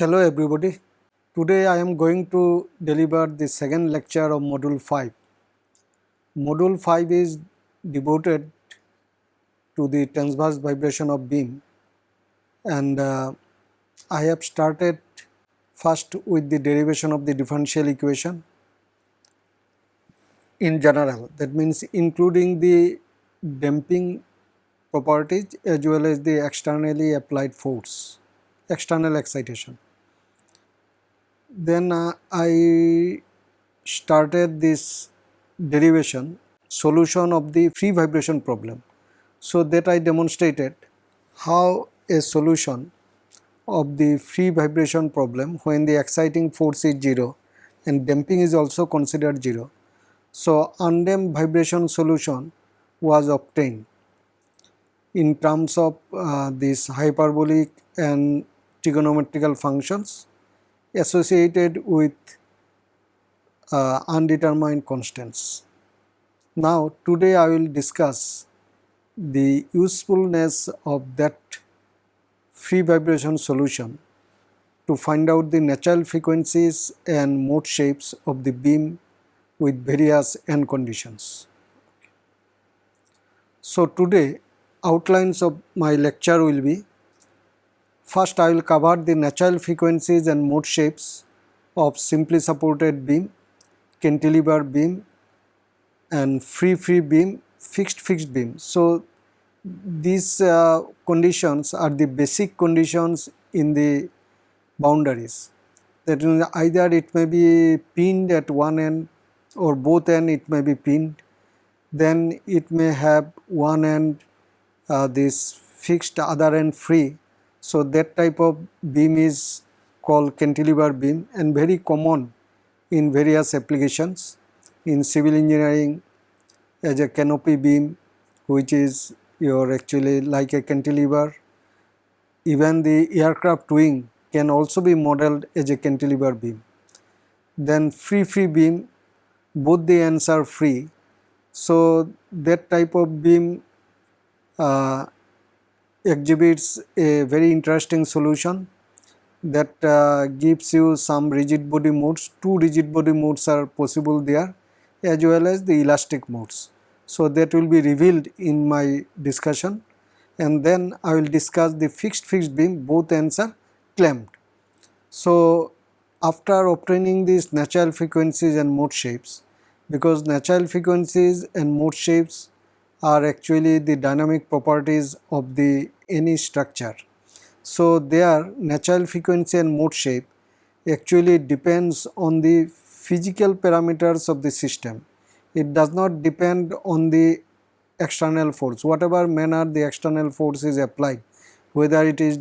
Hello everybody. Today I am going to deliver the second lecture of module 5. Module 5 is devoted to the transverse vibration of beam and uh, I have started first with the derivation of the differential equation in general that means including the damping properties as well as the externally applied force external excitation then uh, I started this derivation solution of the free vibration problem. So that I demonstrated how a solution of the free vibration problem when the exciting force is 0 and damping is also considered 0. So undamped vibration solution was obtained in terms of uh, these hyperbolic and trigonometrical functions associated with uh, undetermined constants. Now today I will discuss the usefulness of that free vibration solution to find out the natural frequencies and mode shapes of the beam with various end conditions. So today outlines of my lecture will be First I will cover the natural frequencies and mode shapes of simply supported beam, cantilever beam and free free beam, fixed fixed beam. So these uh, conditions are the basic conditions in the boundaries. That either it may be pinned at one end or both end it may be pinned. Then it may have one end uh, this fixed other end free so that type of beam is called cantilever beam and very common in various applications in civil engineering as a canopy beam which is your actually like a cantilever. Even the aircraft wing can also be modeled as a cantilever beam. Then free free beam both the ends are free. So that type of beam uh, exhibits a very interesting solution that uh, gives you some rigid body modes. Two rigid body modes are possible there as well as the elastic modes. So that will be revealed in my discussion and then I will discuss the fixed fixed beam both ends are clamped. So after obtaining these natural frequencies and mode shapes because natural frequencies and mode shapes are actually the dynamic properties of the any structure. So their natural frequency and mode shape actually depends on the physical parameters of the system. It does not depend on the external force. Whatever manner the external force is applied, whether it is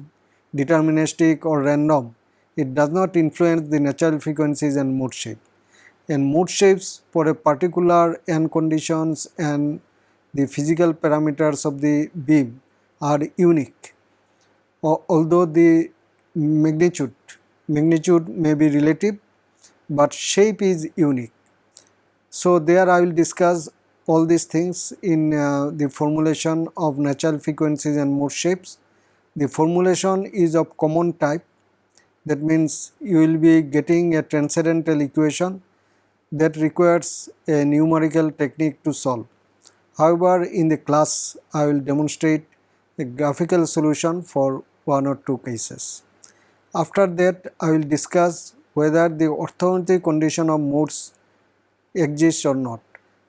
deterministic or random, it does not influence the natural frequencies and mode shape. And mode shapes for a particular end conditions and the physical parameters of the beam are unique. Although the magnitude, magnitude may be relative, but shape is unique. So there I will discuss all these things in uh, the formulation of natural frequencies and mode shapes. The formulation is of common type that means you will be getting a transcendental equation that requires a numerical technique to solve. However, in the class I will demonstrate a graphical solution for one or two cases. After that I will discuss whether the orthogonality condition of modes exists or not.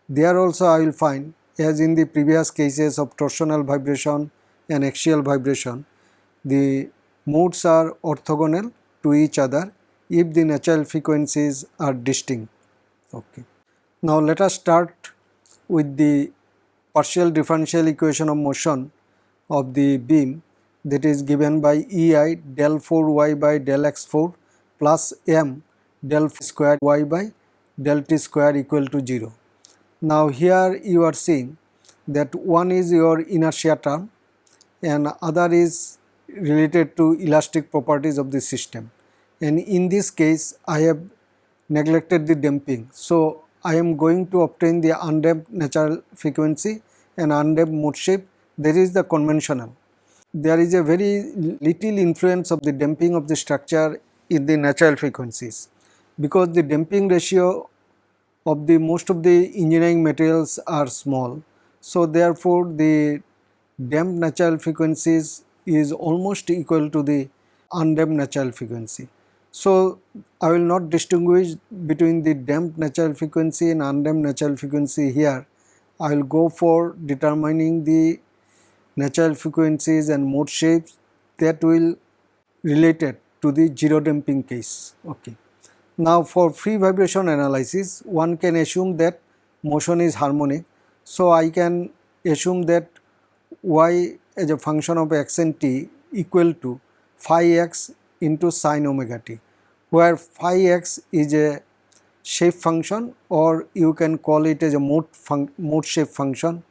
There also I will find as in the previous cases of torsional vibration and axial vibration the modes are orthogonal to each other if the natural frequencies are distinct. Okay. Now let us start with the partial differential equation of motion of the beam that is given by EI del 4 y by del x 4 plus m del square y by del t square equal to 0. Now here you are seeing that one is your inertia term and other is related to elastic properties of the system and in this case I have neglected the damping. So I am going to obtain the undamped natural frequency and undamped mode shape there is the conventional. There is a very little influence of the damping of the structure in the natural frequencies because the damping ratio of the most of the engineering materials are small. So, therefore, the damped natural frequencies is almost equal to the undamped natural frequency. So, I will not distinguish between the damped natural frequency and undamped natural frequency here. I will go for determining the natural frequencies and mode shapes that will related to the zero damping case. Okay. Now for free vibration analysis one can assume that motion is harmonic. So I can assume that y as a function of x and t equal to phi x into sine omega t where phi x is a shape function or you can call it as a mode, mode shape function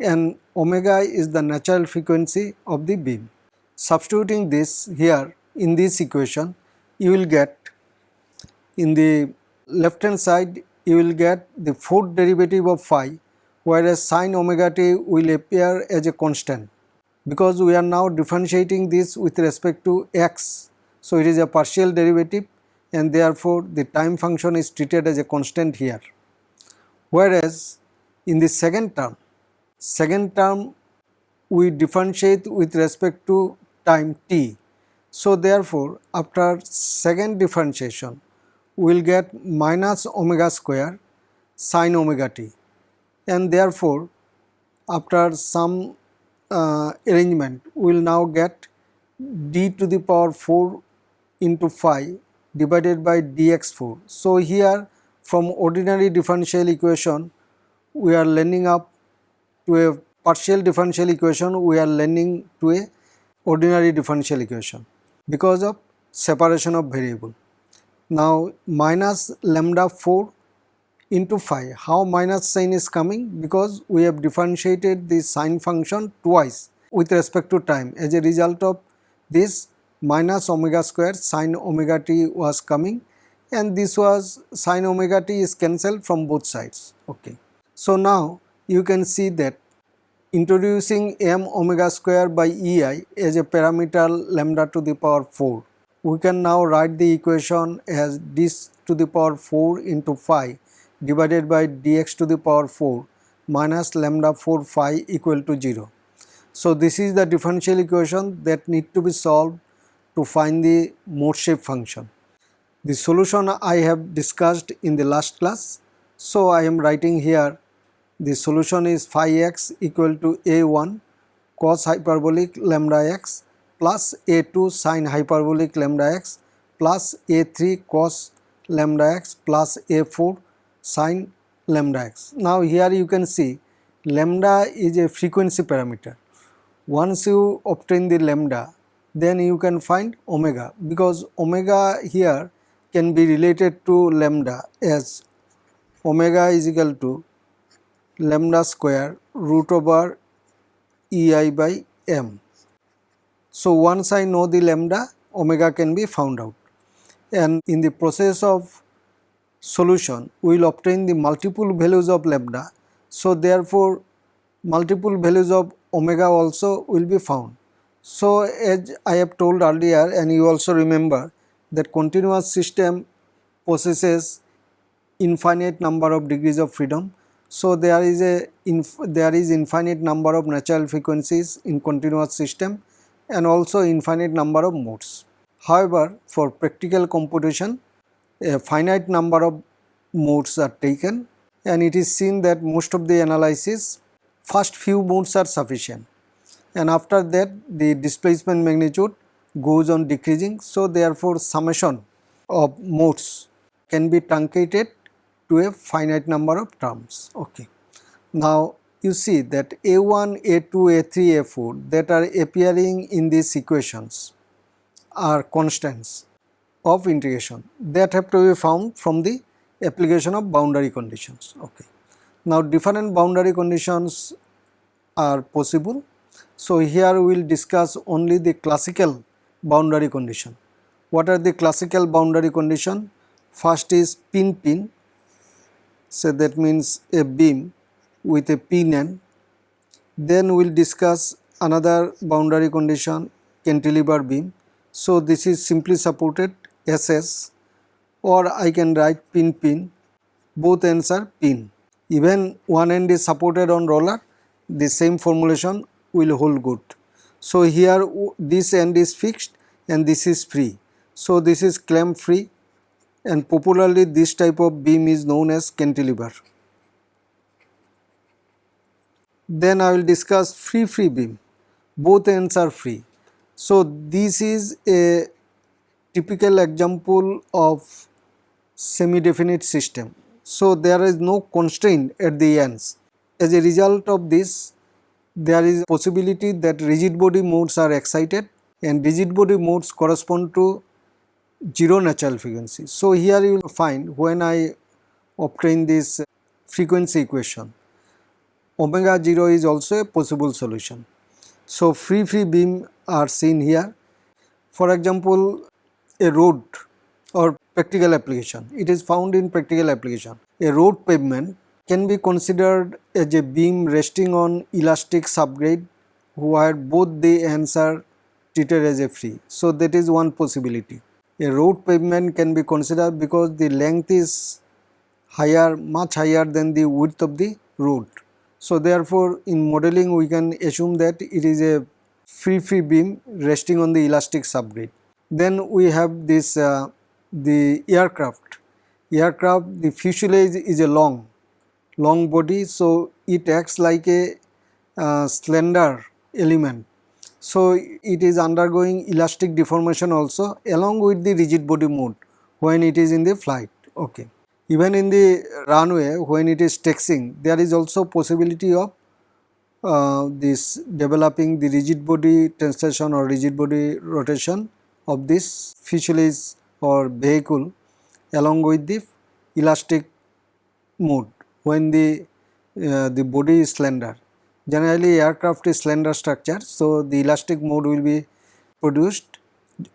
and omega is the natural frequency of the beam. Substituting this here in this equation you will get in the left hand side you will get the fourth derivative of phi whereas sine omega t will appear as a constant because we are now differentiating this with respect to x. So, it is a partial derivative and therefore, the time function is treated as a constant here. Whereas, in the second term, second term we differentiate with respect to time t. So, therefore, after second differentiation we will get minus omega square sine omega t and therefore, after some uh, arrangement we will now get d to the power 4 into phi divided by dx4. So, here from ordinary differential equation we are learning up to a partial differential equation we are learning to a ordinary differential equation because of separation of variable. Now minus lambda 4 into phi. How minus sign is coming? Because we have differentiated the sine function twice with respect to time. As a result of this minus omega square sine omega t was coming and this was sine omega t is cancelled from both sides. Okay. So now you can see that introducing m omega square by ei as a parameter lambda to the power 4 we can now write the equation as this to the power 4 into phi divided by dx to the power 4 minus lambda 4 phi equal to 0. So this is the differential equation that need to be solved to find the mode shape function. The solution I have discussed in the last class. So I am writing here the solution is phi x equal to a1 cos hyperbolic lambda x plus a2 sine hyperbolic lambda x plus a3 cos lambda x plus a4 sine lambda x. Now here you can see lambda is a frequency parameter. Once you obtain the lambda then you can find omega because omega here can be related to lambda as omega is equal to lambda square root over ei by m. So once I know the lambda omega can be found out and in the process of solution we will obtain the multiple values of lambda. So therefore multiple values of omega also will be found. So as I have told earlier and you also remember that continuous system possesses infinite number of degrees of freedom. So there is a there is infinite number of natural frequencies in continuous system and also infinite number of modes. However, for practical computation a finite number of modes are taken and it is seen that most of the analysis first few modes are sufficient and after that the displacement magnitude goes on decreasing. So, therefore, summation of modes can be truncated to a finite number of terms. Okay. Now, you see that A1, A2, A3, A4 that are appearing in these equations are constants of integration that have to be found from the application of boundary conditions. Okay. Now different boundary conditions are possible. So here we will discuss only the classical boundary condition. What are the classical boundary condition? First is pin pin. So that means a beam with a pin end. Then we will discuss another boundary condition cantilever beam. So this is simply supported SS or I can write pin pin both ends are pin. Even one end is supported on roller the same formulation will hold good. So here this end is fixed and this is free. So this is clamp free and popularly this type of beam is known as cantilever. Then I will discuss free free beam. Both ends are free. So this is a typical example of semi-definite system. So there is no constraint at the ends. As a result of this, there is a possibility that rigid body modes are excited and rigid body modes correspond to zero natural frequency. So here you will find when I obtain this frequency equation omega 0 is also a possible solution. So free free beam are seen here. For example, a road or practical application. It is found in practical application. A road pavement can be considered as a beam resting on elastic subgrade where both the ends are treated as a free. So that is one possibility. A road pavement can be considered because the length is higher, much higher than the width of the road. So therefore in modeling we can assume that it is a free free beam resting on the elastic subgrade. Then we have this uh, the aircraft. Aircraft the fuselage is a long long body so it acts like a uh, slender element. So it is undergoing elastic deformation also along with the rigid body mode when it is in the flight. Okay. Even in the runway when it is taxiing there is also possibility of uh, this developing the rigid body translation or rigid body rotation of this fuselage or vehicle along with the elastic mode when the uh, the body is slender. Generally aircraft is slender structure so the elastic mode will be produced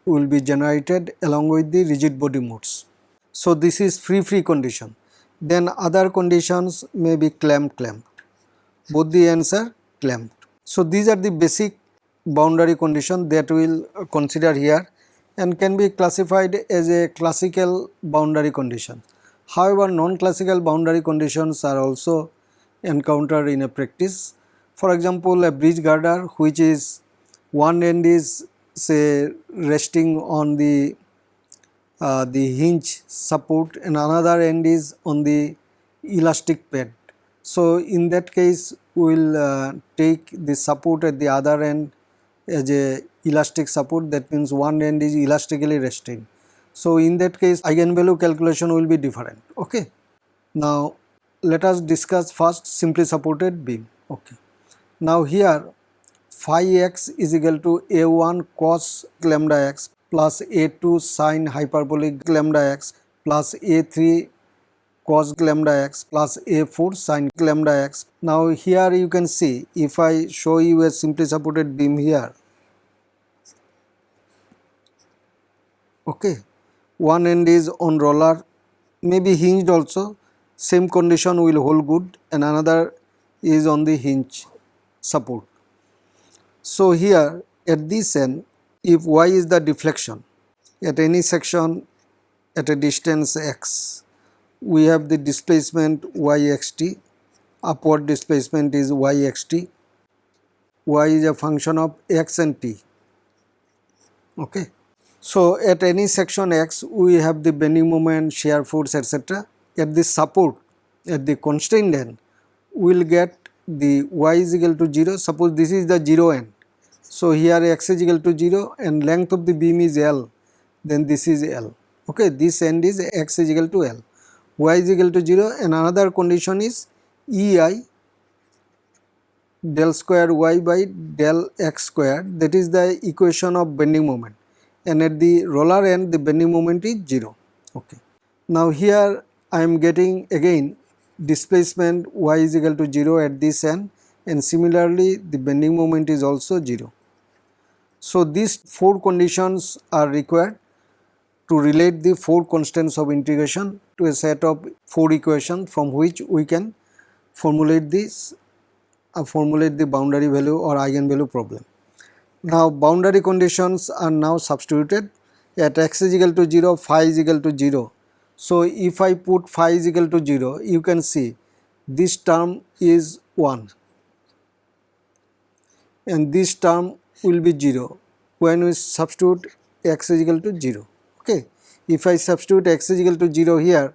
will be generated along with the rigid body modes. So this is free free condition. Then other conditions may be clamped clamped. Both the ends are clamped. So these are the basic boundary condition that we will consider here and can be classified as a classical boundary condition. However, non-classical boundary conditions are also encountered in a practice. For example, a bridge girder which is one end is say resting on the uh, the hinge support and another end is on the elastic pad. So, in that case we will uh, take the support at the other end as a elastic support that means one end is elastically restrained. So, in that case eigenvalue calculation will be different. Okay. Now, let us discuss first simply supported beam. Okay. Now, here phi x is equal to a1 cos lambda x plus a2 sine hyperbolic lambda x plus a3 cos lambda x plus a4 sine lambda x. Now here you can see if I show you a simply supported beam here, okay, one end is on roller maybe hinged also. Same condition will hold good and another is on the hinge support. So here at this end if y is the deflection at any section at a distance x we have the displacement yxt upward displacement is yxt y is a function of x and t okay so at any section x we have the bending moment shear force etc at the support at the constrained end we will get the y is equal to 0 suppose this is the 0 end so here x is equal to 0 and length of the beam is L. Then this is L. Okay this end is x is equal to L. y is equal to 0 and another condition is EI del square y by del x square. That is the equation of bending moment. And at the roller end the bending moment is 0 okay. Now here I am getting again displacement y is equal to 0 at this end and similarly the bending moment is also 0. So these four conditions are required to relate the four constants of integration to a set of four equations from which we can formulate this uh, formulate the boundary value or eigenvalue problem. Now boundary conditions are now substituted at x is equal to 0 phi is equal to 0 so if I put phi is equal to 0 you can see this term is 1 and this term will be 0 when we substitute x is equal to 0 okay. If I substitute x is equal to 0 here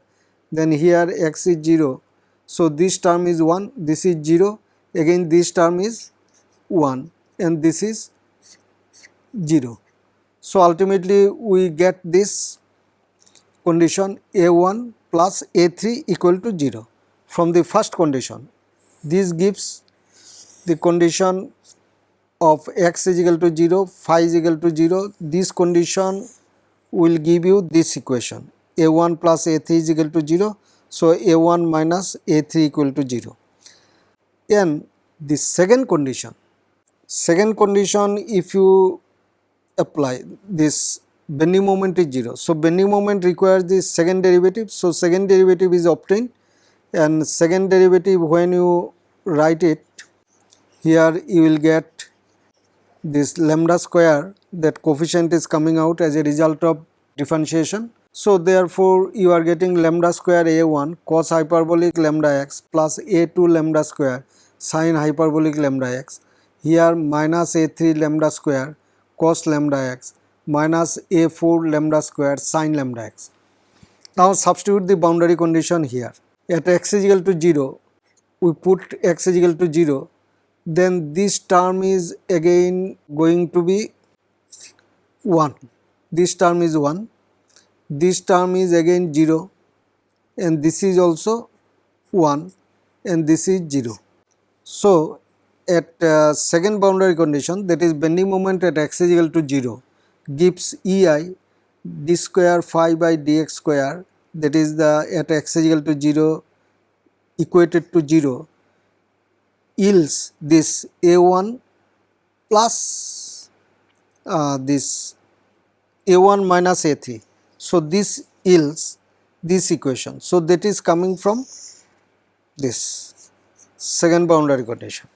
then here x is 0 so this term is 1 this is 0 again this term is 1 and this is 0 so ultimately we get this condition a1 plus a3 equal to 0 from the first condition. This gives the condition of x is equal to 0 phi is equal to 0 this condition will give you this equation. A1 plus a3 is equal to 0 so a1 minus a3 equal to 0 and the second condition. Second condition if you apply this bending moment is 0 so bending moment requires the second derivative. So second derivative is obtained. And second derivative when you write it here you will get this lambda square that coefficient is coming out as a result of differentiation. So therefore you are getting lambda square a1 cos hyperbolic lambda x plus a2 lambda square sin hyperbolic lambda x. Here minus a3 lambda square cos lambda x minus a4 lambda square sine lambda x. Now substitute the boundary condition here. At x is equal to 0 we put x is equal to 0 then this term is again going to be 1 this term is 1 this term is again 0 and this is also 1 and this is 0 so at uh, second boundary condition that is bending moment at x is equal to 0 gives ei d square phi by dx square that is the at x is equal to 0 equated to 0 yields this A1 plus uh, this A1 minus A3. So, this yields this equation. So, that is coming from this second boundary condition.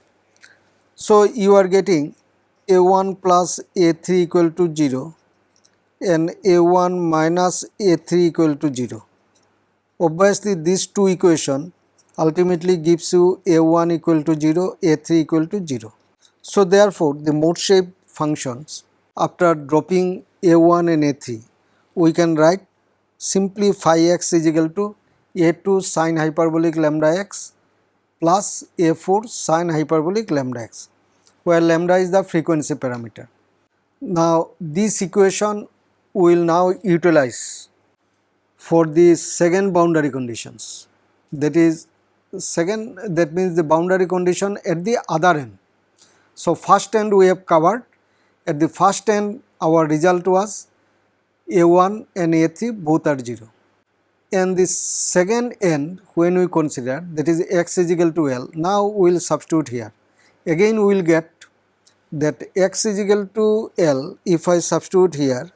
So, you are getting A1 plus A3 equal to 0 and A1 minus A3 equal to 0. Obviously, these two equation ultimately gives you a1 equal to 0, a3 equal to 0. So therefore, the mode shape functions after dropping a1 and a3 we can write simply phi x is equal to a2 sine hyperbolic lambda x plus a4 sine hyperbolic lambda x where lambda is the frequency parameter. Now this equation we will now utilize for the second boundary conditions that is second that means the boundary condition at the other end. So, first end we have covered at the first end our result was A1 and A3 both are 0 and the second end when we consider that is x is equal to L now we will substitute here again we will get that x is equal to L if I substitute here.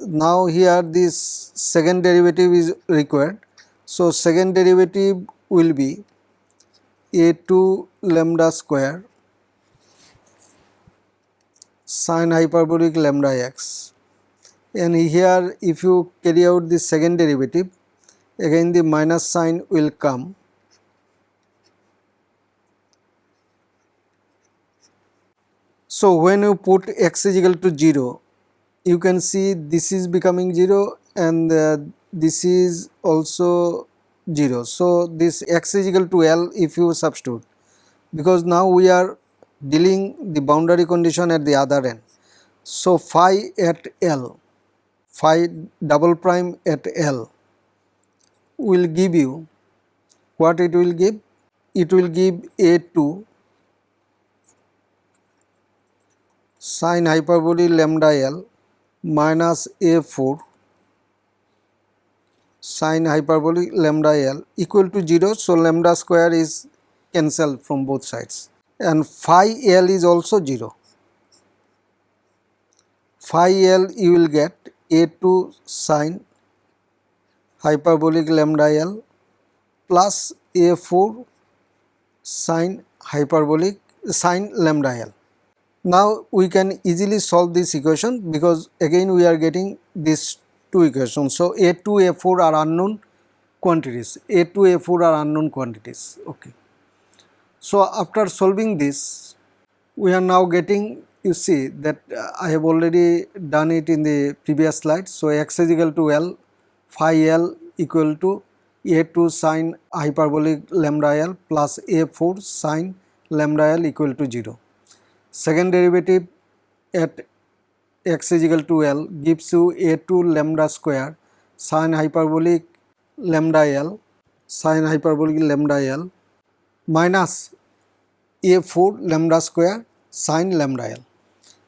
Now here this second derivative is required. So, second derivative will be a2 lambda square sine hyperbolic lambda x. And here if you carry out the second derivative again the minus sign will come So, when you put x is equal to 0 you can see this is becoming 0 and uh, this is also 0. So, this x is equal to L if you substitute because now we are dealing the boundary condition at the other end. So, phi at L, phi double prime at L will give you what it will give? It will give A2 sine hyperbolic lambda L minus A4 sine hyperbolic lambda L equal to 0. So, lambda square is cancelled from both sides and phi L is also 0. Phi L you will get A2 sine hyperbolic lambda L plus A4 sine hyperbolic sine lambda L. Now we can easily solve this equation because again we are getting these two equations. So A2, A4 are unknown quantities, A2, A4 are unknown quantities. Okay. So after solving this, we are now getting you see that uh, I have already done it in the previous slide. So x is equal to L, phi L equal to A2 sine hyperbolic lambda L plus A4 sine lambda L equal to 0 second derivative at x is equal to L gives you a2 lambda square sine hyperbolic lambda L sine hyperbolic lambda L minus a4 lambda square sine lambda L.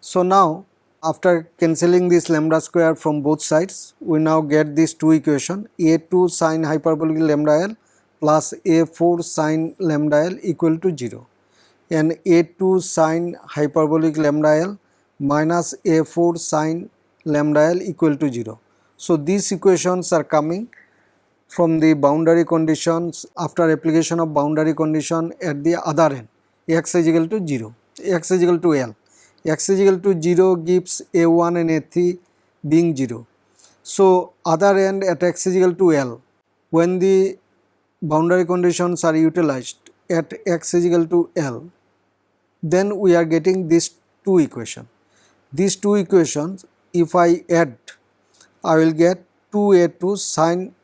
So now after cancelling this lambda square from both sides we now get these two equation a2 sine hyperbolic lambda L plus a4 sine lambda L equal to 0 and a2 sine hyperbolic lambda l minus a4 sine lambda l equal to 0. So these equations are coming from the boundary conditions after application of boundary condition at the other end x is equal to 0, x is equal to l, x is equal to 0 gives a1 and a3 being 0. So other end at x is equal to l when the boundary conditions are utilized at x is equal to l then we are getting these two equation. These two equations if I add I will get 2a2 sine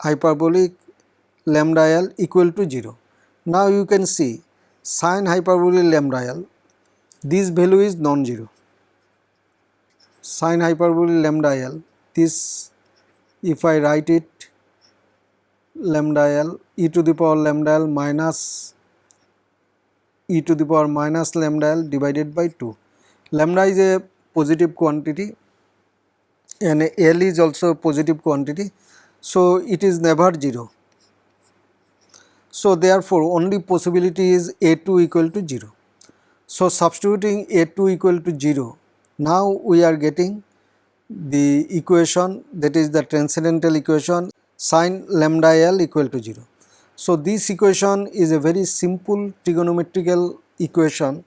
hyperbolic lambda l equal to 0. Now you can see sine hyperbolic lambda l this value is non-zero. Sine hyperbolic lambda l this if I write it lambda l e to the power lambda l minus e to the power minus lambda l divided by 2. Lambda is a positive quantity and L is also a positive quantity. So, it is never 0. So, therefore, only possibility is A2 equal to 0. So, substituting A2 equal to 0, now we are getting the equation that is the transcendental equation sine lambda L equal to 0. So, this equation is a very simple trigonometrical equation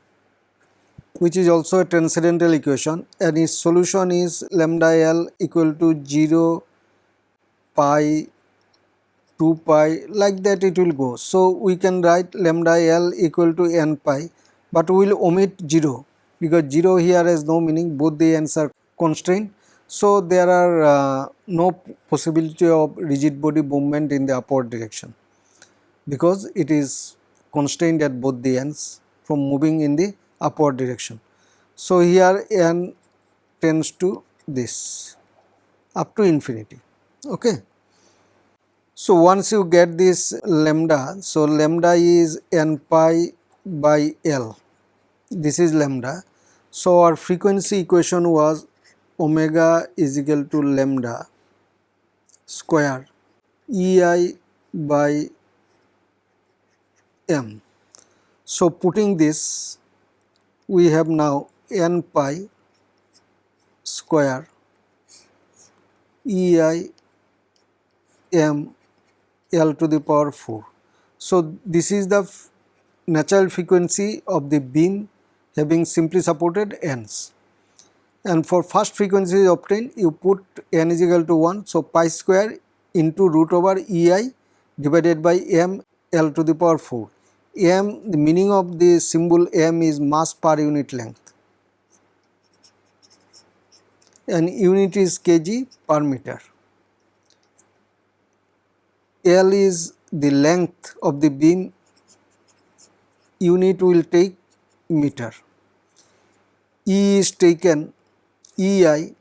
which is also a transcendental equation and its solution is lambda L equal to 0 pi 2 pi like that it will go. So, we can write lambda L equal to n pi but we will omit 0 because 0 here has no meaning both the ends are constrained. So, there are uh, no possibility of rigid body movement in the upward direction because it is constrained at both the ends from moving in the upward direction. So, here n tends to this up to infinity. Okay. So, once you get this lambda, so lambda is n pi by L, this is lambda. So, our frequency equation was omega is equal to lambda square ei by m. So, putting this we have now n pi square e i m l to the power 4. So, this is the natural frequency of the beam having simply supported ends and for first frequency obtained you put n is equal to 1. So, pi square into root over e i divided by m L to the power 4. M, the meaning of the symbol M is mass per unit length and unit is kg per meter. L is the length of the beam, unit will take meter. E is taken, EI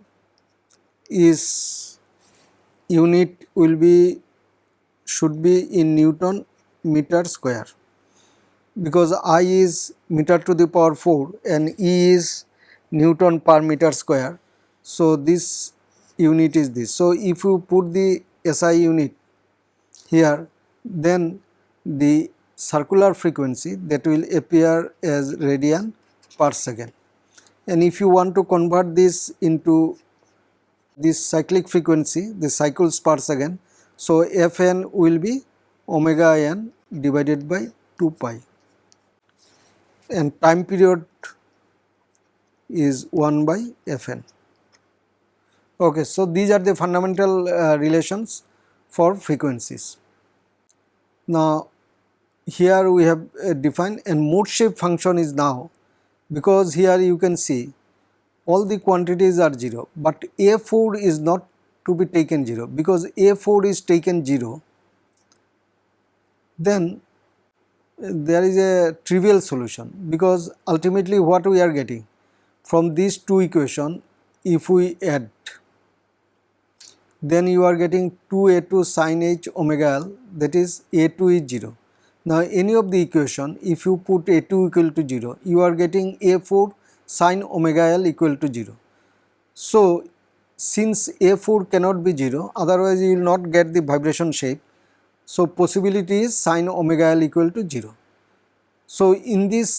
is unit will be should be in Newton meter square because I is meter to the power 4 and E is Newton per meter square. So, this unit is this. So, if you put the SI unit here then the circular frequency that will appear as radian per second. And if you want to convert this into this cyclic frequency, the cycles per second, so Fn will be omega n divided by 2 pi and time period is 1 by Fn. Okay, so these are the fundamental uh, relations for frequencies. Now here we have uh, defined and mode shape function is now because here you can see all the quantities are 0 but A4 is not to be taken 0 because A4 is taken 0 then there is a trivial solution because ultimately what we are getting from these two equation if we add then you are getting 2a2 sin h omega l that is a2 is 0. Now any of the equation if you put a2 equal to 0 you are getting a4 sin omega l equal to 0. So since a4 cannot be 0 otherwise you will not get the vibration shape so possibility is sin omega l equal to 0. So in this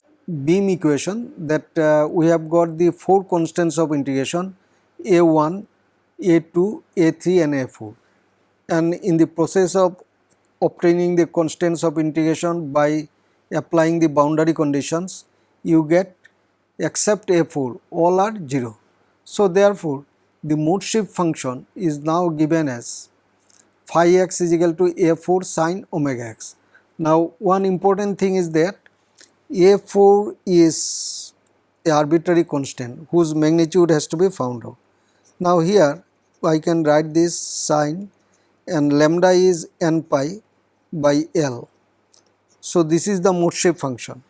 beam equation that uh, we have got the four constants of integration a1, a2, a3 and a4 and in the process of obtaining the constants of integration by applying the boundary conditions you get except a4 all are 0. So therefore the mode shape function is now given as phi x is equal to a4 sine omega x. Now one important thing is that a4 is a arbitrary constant whose magnitude has to be found out. Now here I can write this sine and lambda is n pi by L. So this is the mode shape function.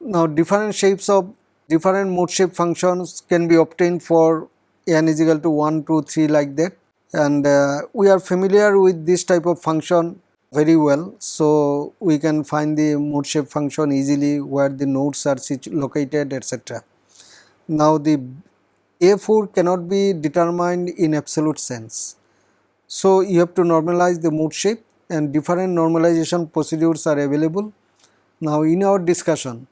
Now different shapes of different mode shape functions can be obtained for n is equal to 1, 2, 3 like that and uh, we are familiar with this type of function very well. So, we can find the mode shape function easily where the nodes are located etc. Now, the A4 cannot be determined in absolute sense. So, you have to normalize the mode shape and different normalization procedures are available. Now, in our discussion,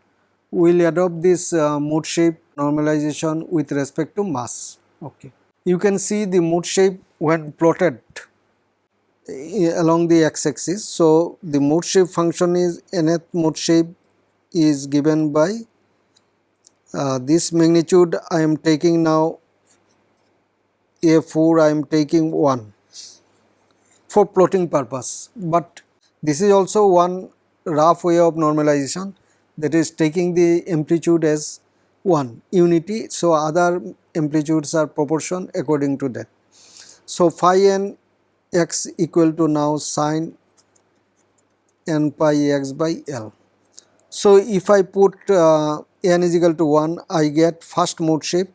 we will adopt this uh, mode shape normalization with respect to mass. Okay. You can see the mode shape when plotted along the x-axis. So, the mode shape function is nth mode shape is given by uh, this magnitude I am taking now a4 I am taking 1 for plotting purpose, but this is also one rough way of normalization that is taking the amplitude as 1 unity. So, other amplitudes are proportion according to that. So, phi n x equal to now sine n pi x by L. So, if I put uh, n is equal to 1 I get first mode shape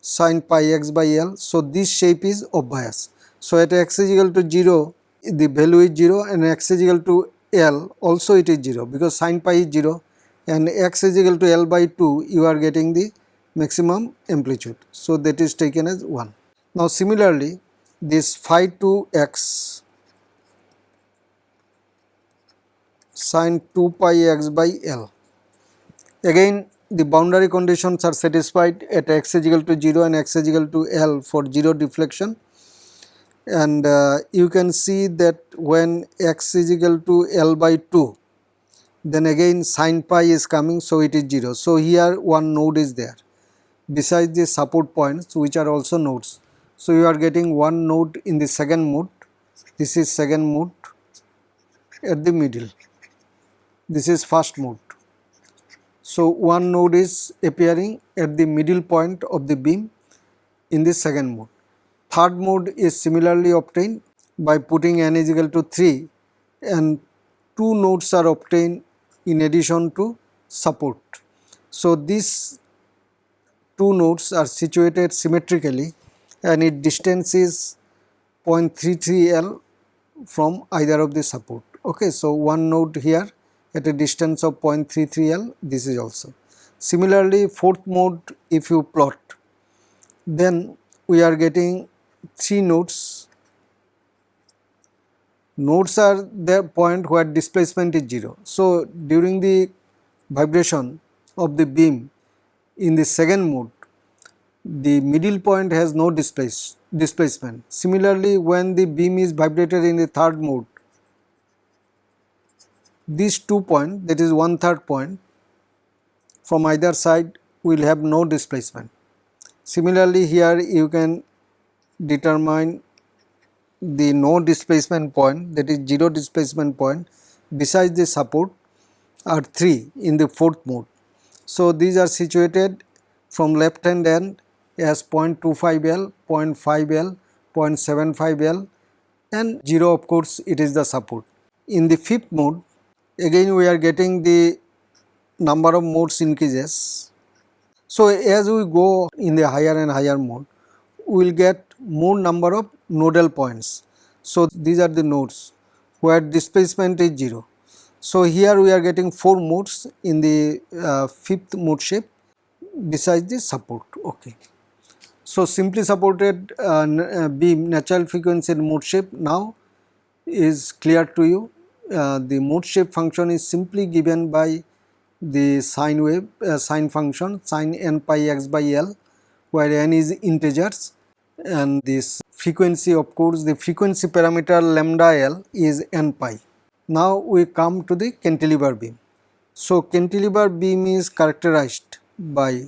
sine pi x by L. So, this shape is obvious. So, at x is equal to 0 the value is 0 and x is equal to L also it is 0 because sine pi is 0 and x is equal to L by 2 you are getting the maximum amplitude. So, that is taken as 1. Now, similarly this phi 2 x sine 2 pi x by L. Again the boundary conditions are satisfied at x is equal to 0 and x is equal to L for 0 deflection and uh, you can see that when x is equal to L by 2 then again sine pi is coming so it is 0. So, here one node is there besides the support points which are also nodes. So, you are getting one node in the second mode, this is second mode at the middle, this is first mode. So, one node is appearing at the middle point of the beam in the second mode. Third mode is similarly obtained by putting n is equal to 3 and two nodes are obtained in addition to support. So, this two nodes are situated symmetrically and its distance is 0.33 L from either of the support. Okay, so one node here at a distance of 0.33 L, this is also. Similarly, fourth mode if you plot, then we are getting three nodes. Nodes are the point where displacement is 0. So, during the vibration of the beam in the second mode, the middle point has no displace, displacement. Similarly, when the beam is vibrated in the third mode, these two points that is one third point from either side will have no displacement. Similarly here you can determine the no displacement point that is 0 displacement point besides the support are 3 in the fourth mode. So these are situated from left hand end as 0.25 L, 0.5 L, 0.75 L and 0 of course it is the support. In the fifth mode again we are getting the number of modes increases. So as we go in the higher and higher mode we will get more number of nodal points. So these are the nodes where displacement is 0. So here we are getting 4 modes in the uh, fifth mode shape besides the support. Okay. So simply supported uh, uh beam natural frequency mode shape now is clear to you. Uh, the mode shape function is simply given by the sine wave uh, sine function sine n pi x by l where n is integers and this frequency of course the frequency parameter lambda l is n pi. Now we come to the cantilever beam. So cantilever beam is characterized by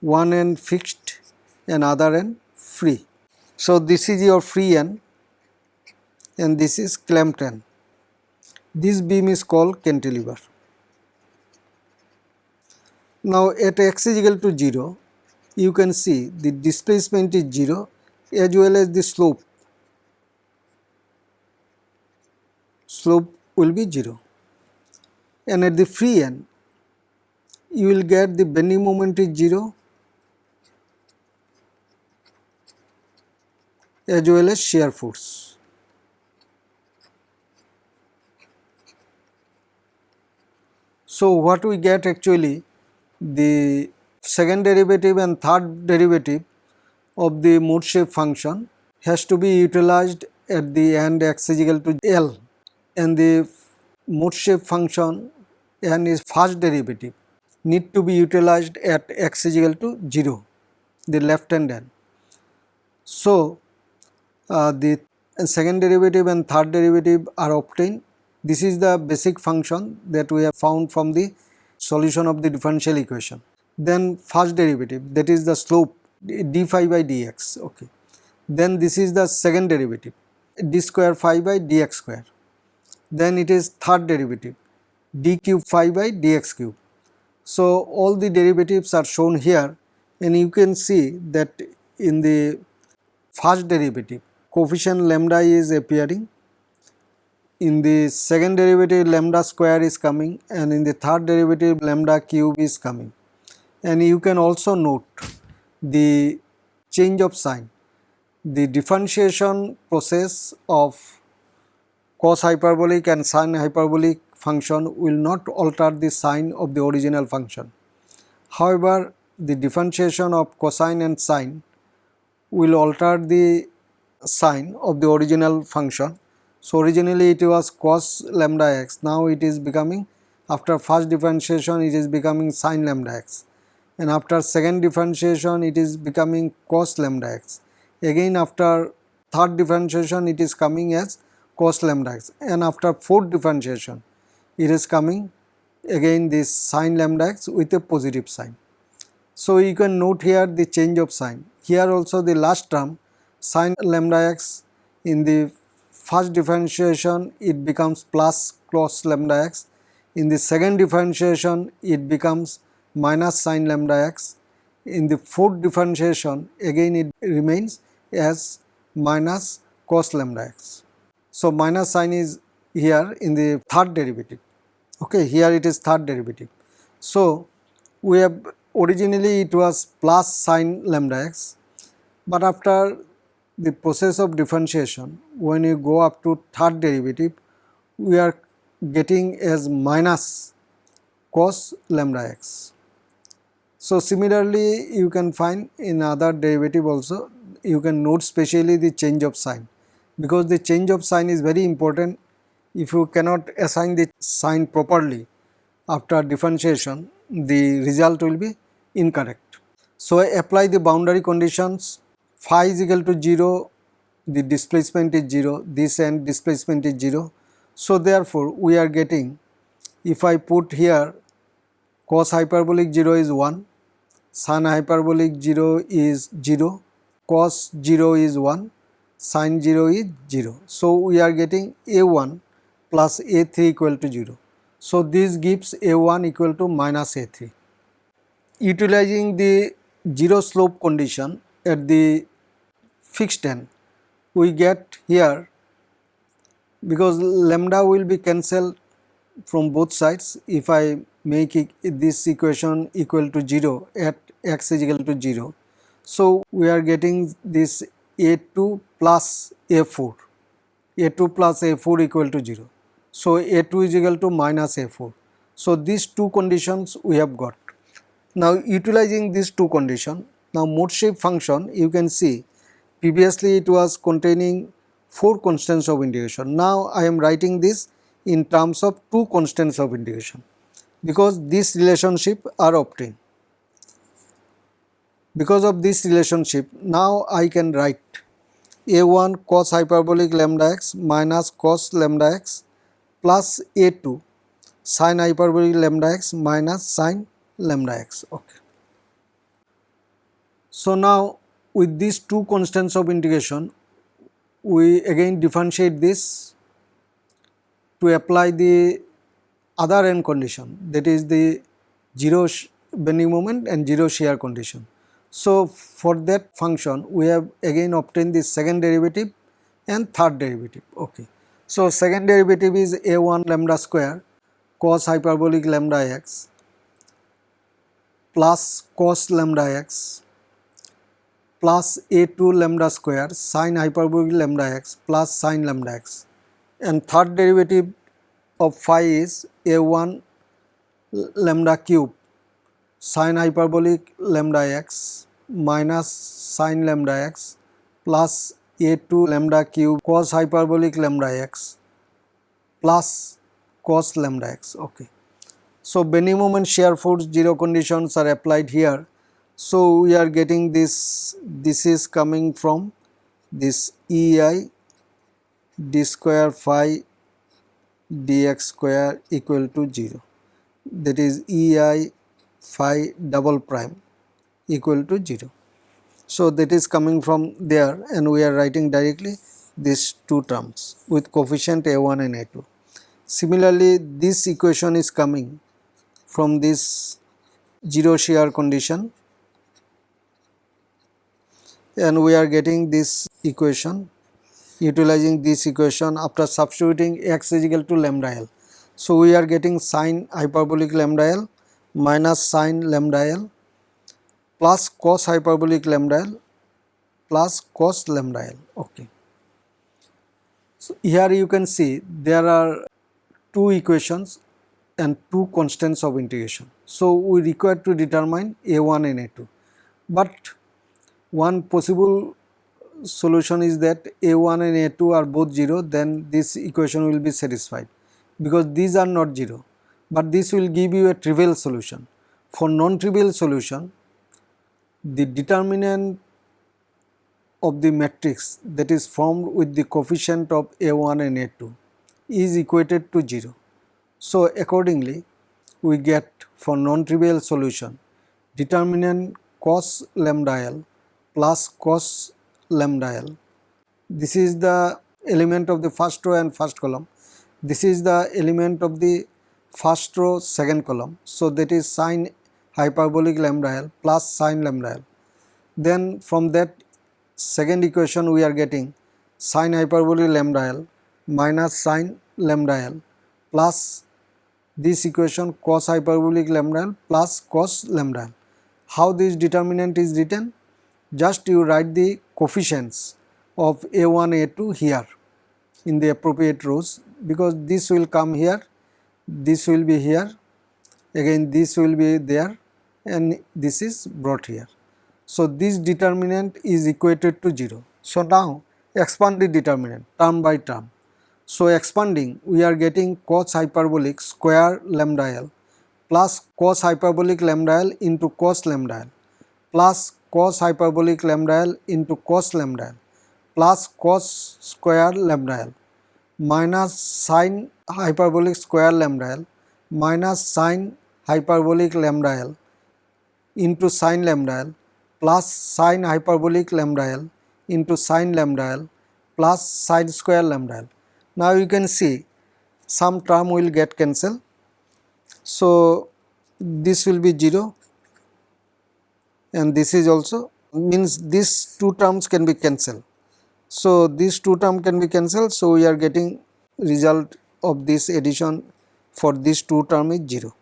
one end fixed and other end free. So this is your free end and this is clamped end. This beam is called cantilever. Now at x is equal to 0 you can see the displacement is 0 as well as the slope. Slope will be 0 and at the free end you will get the bending moment is 0 as well as shear force. So what we get actually the second derivative and third derivative of the mode shape function has to be utilized at the end x is equal to L and the mode shape function n is first derivative need to be utilized at x is equal to 0 the left hand end. So uh, the second derivative and third derivative are obtained this is the basic function that we have found from the solution of the differential equation. Then first derivative that is the slope d phi by dx okay. Then this is the second derivative d square phi by dx square. Then it is third derivative d cube phi by dx cube. So all the derivatives are shown here and you can see that in the first derivative coefficient lambda is appearing in the second derivative lambda square is coming and in the third derivative lambda cube is coming and you can also note the change of sign. The differentiation process of cos hyperbolic and sine hyperbolic function will not alter the sign of the original function. However, the differentiation of cosine and sine will alter the sign of the original function. So, originally it was cos lambda x, now it is becoming after first differentiation it is becoming sine lambda x and after second differentiation it is becoming cos lambda x. Again after third differentiation it is coming as cos lambda x and after fourth differentiation it is coming again this sine lambda x with a positive sign. So you can note here the change of sign. Here also the last term sine lambda x in the first differentiation it becomes plus cos lambda x. In the second differentiation it becomes minus sine lambda x. In the fourth differentiation again it remains as minus cos lambda x. So, minus sign is here in the third derivative, okay, here it is third derivative. So, we have originally it was plus sine lambda x, but after the process of differentiation when you go up to third derivative we are getting as minus cos lambda x. So similarly you can find in other derivative also you can note specially the change of sign because the change of sign is very important if you cannot assign the sign properly after differentiation the result will be incorrect. So I apply the boundary conditions phi is equal to 0 the displacement is 0 this end displacement is 0. So therefore we are getting if I put here cos hyperbolic 0 is 1, sin hyperbolic 0 is 0, cos 0 is 1, sin 0 is 0. So, we are getting a1 plus a3 equal to 0. So, this gives a1 equal to minus a3. Utilizing the zero slope condition at the fixed end, we get here because lambda will be cancelled from both sides if I make it, this equation equal to 0 at x is equal to 0. So, we are getting this a2 plus a4, a2 plus a4 equal to 0. So, a2 is equal to minus a4. So, these two conditions we have got. Now, utilizing these two conditions, now mode shape function you can see previously it was containing 4 constants of integration. Now, I am writing this in terms of 2 constants of integration because this relationship are obtained. Because of this relationship now I can write a1 cos hyperbolic lambda x minus cos lambda x plus a2 sin hyperbolic lambda x minus sin lambda x. Okay. So, now with these two constants of integration we again differentiate this to apply the other end condition that is the 0 bending moment and 0 shear condition. So, for that function we have again obtained the second derivative and third derivative. Okay. So, second derivative is a1 lambda square cos hyperbolic lambda x plus cos lambda x plus a2 lambda square sin hyperbolic lambda x plus sin lambda x and third derivative of phi is a1 lambda cube sin hyperbolic lambda x minus sin lambda x plus a2 lambda cube cos hyperbolic lambda x plus cos lambda x. Okay. So, bending moment shear force 0 conditions are applied here. So, we are getting this, this is coming from this EI d square phi dx square equal to 0 that is EI phi double prime equal to 0. So, that is coming from there and we are writing directly these two terms with coefficient a1 and a2. Similarly, this equation is coming from this 0 shear condition and we are getting this equation utilizing this equation after substituting x is equal to lambda L. So, we are getting sine hyperbolic lambda L minus sine lambda L plus cos hyperbolic lambda L plus cos lambda L. Okay. So, here you can see there are two equations and two constants of integration. So, we require to determine A1 and A2, but one possible solution is that a1 and a2 are both 0 then this equation will be satisfied because these are not 0 but this will give you a trivial solution. For non-trivial solution the determinant of the matrix that is formed with the coefficient of a1 and a2 is equated to 0. So accordingly we get for non-trivial solution determinant cos lambda l plus cos lambda L. This is the element of the first row and first column. This is the element of the first row second column. So, that is sine hyperbolic lambda L plus sine lambda L. Then from that second equation we are getting sine hyperbolic lambda L minus sine lambda L plus this equation cos hyperbolic lambda L plus cos lambda L. How this determinant is written? Just you write the coefficients of a1 a2 here in the appropriate rows because this will come here this will be here again this will be there and this is brought here. So, this determinant is equated to 0. So, now expand the determinant term by term. So, expanding we are getting cos hyperbolic square lambda l plus cos hyperbolic lambda l into cos lambda l plus cos hyperbolic lambda l into cos lambda l plus cos square lambda l minus sine hyperbolic square lambda l minus sine hyperbolic lambda L into sine lambda L plus sine hyperbolic lambda L into sine lambda L plus sine square lambda L. Now you can see some term will get cancelled. So this will be 0 and this is also means these two terms can be cancelled. So these two term can be cancelled. So we are getting result of this addition for this two term is 0.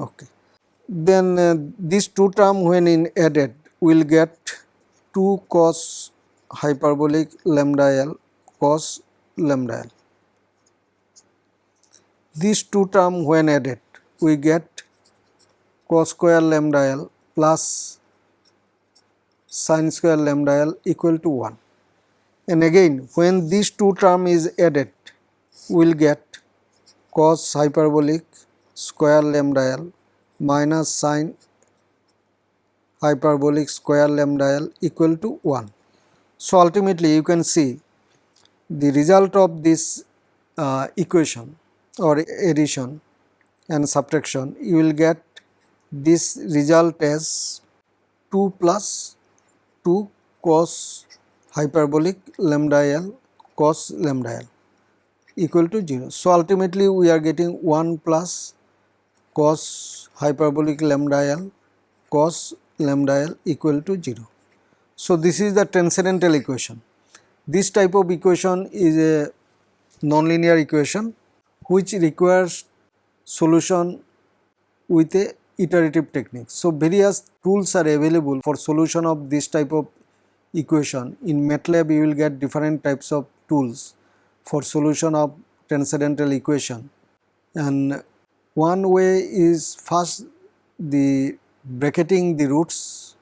Okay. Then uh, these two term when in added will get 2 cos hyperbolic lambda l cos lambda l. These two term when added we get cos square lambda l plus sin square lambda l equal to 1 and again when these two term is added we will get cos hyperbolic square lambda l minus sine hyperbolic square lambda l equal to 1. So, ultimately you can see the result of this uh, equation or addition and subtraction you will get this result as 2 plus 2 cos hyperbolic lambda l cos lambda l equal to 0. So, ultimately we are getting 1 plus cos hyperbolic lambda l cos lambda l equal to 0. So, this is the transcendental equation. This type of equation is a nonlinear equation which requires solution with a iterative techniques. So, various tools are available for solution of this type of equation. In MATLAB you will get different types of tools for solution of transcendental equation and one way is first the bracketing the roots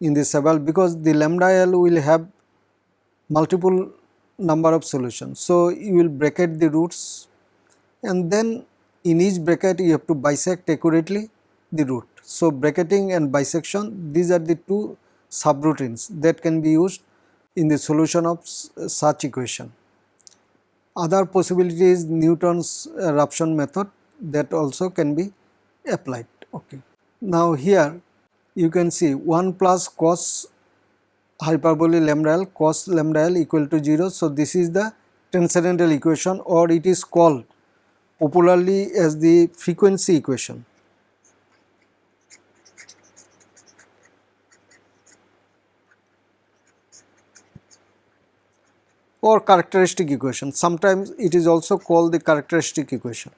in the several because the lambda L will have multiple number of solutions. So, you will bracket the roots and then in each bracket you have to bisect accurately the root. So, bracketing and bisection these are the two subroutines that can be used in the solution of such equation. Other possibility is Newton's eruption method that also can be applied. Okay. Now here you can see 1 plus cos hyperbole lambda l cos lambda l equal to 0. So, this is the transcendental equation or it is called popularly as the frequency equation. or characteristic equation. Sometimes it is also called the characteristic equation.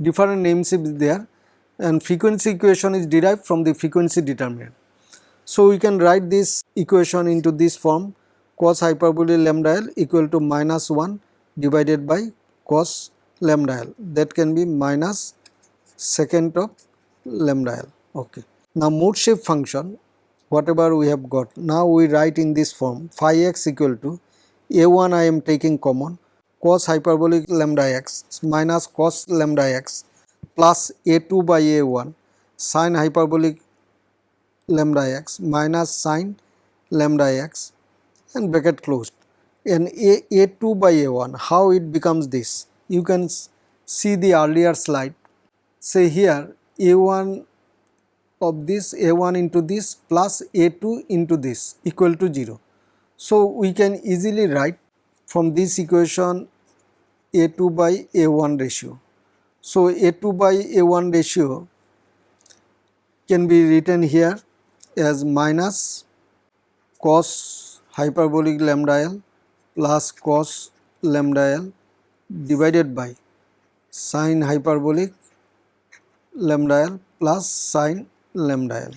different names is there and frequency equation is derived from the frequency determinant. So, we can write this equation into this form cos hyperbole lambda l equal to minus 1 divided by cos lambda l that can be minus secant of lambda l. Okay. Now, mode shape function whatever we have got now we write in this form phi x equal to a1 I am taking common cos hyperbolic lambda x minus cos lambda x plus a2 by a1 sin hyperbolic lambda x minus sin lambda x and bracket closed. And a, a2 by a1 how it becomes this? You can see the earlier slide. Say here a1 of this a1 into this plus a2 into this equal to 0 so we can easily write from this equation a2 by A1 ratio. So, A2 by A1 ratio can be written here as minus cos hyperbolic lambda l plus cos lambda l divided by sin hyperbolic lambda l plus sin lambda l.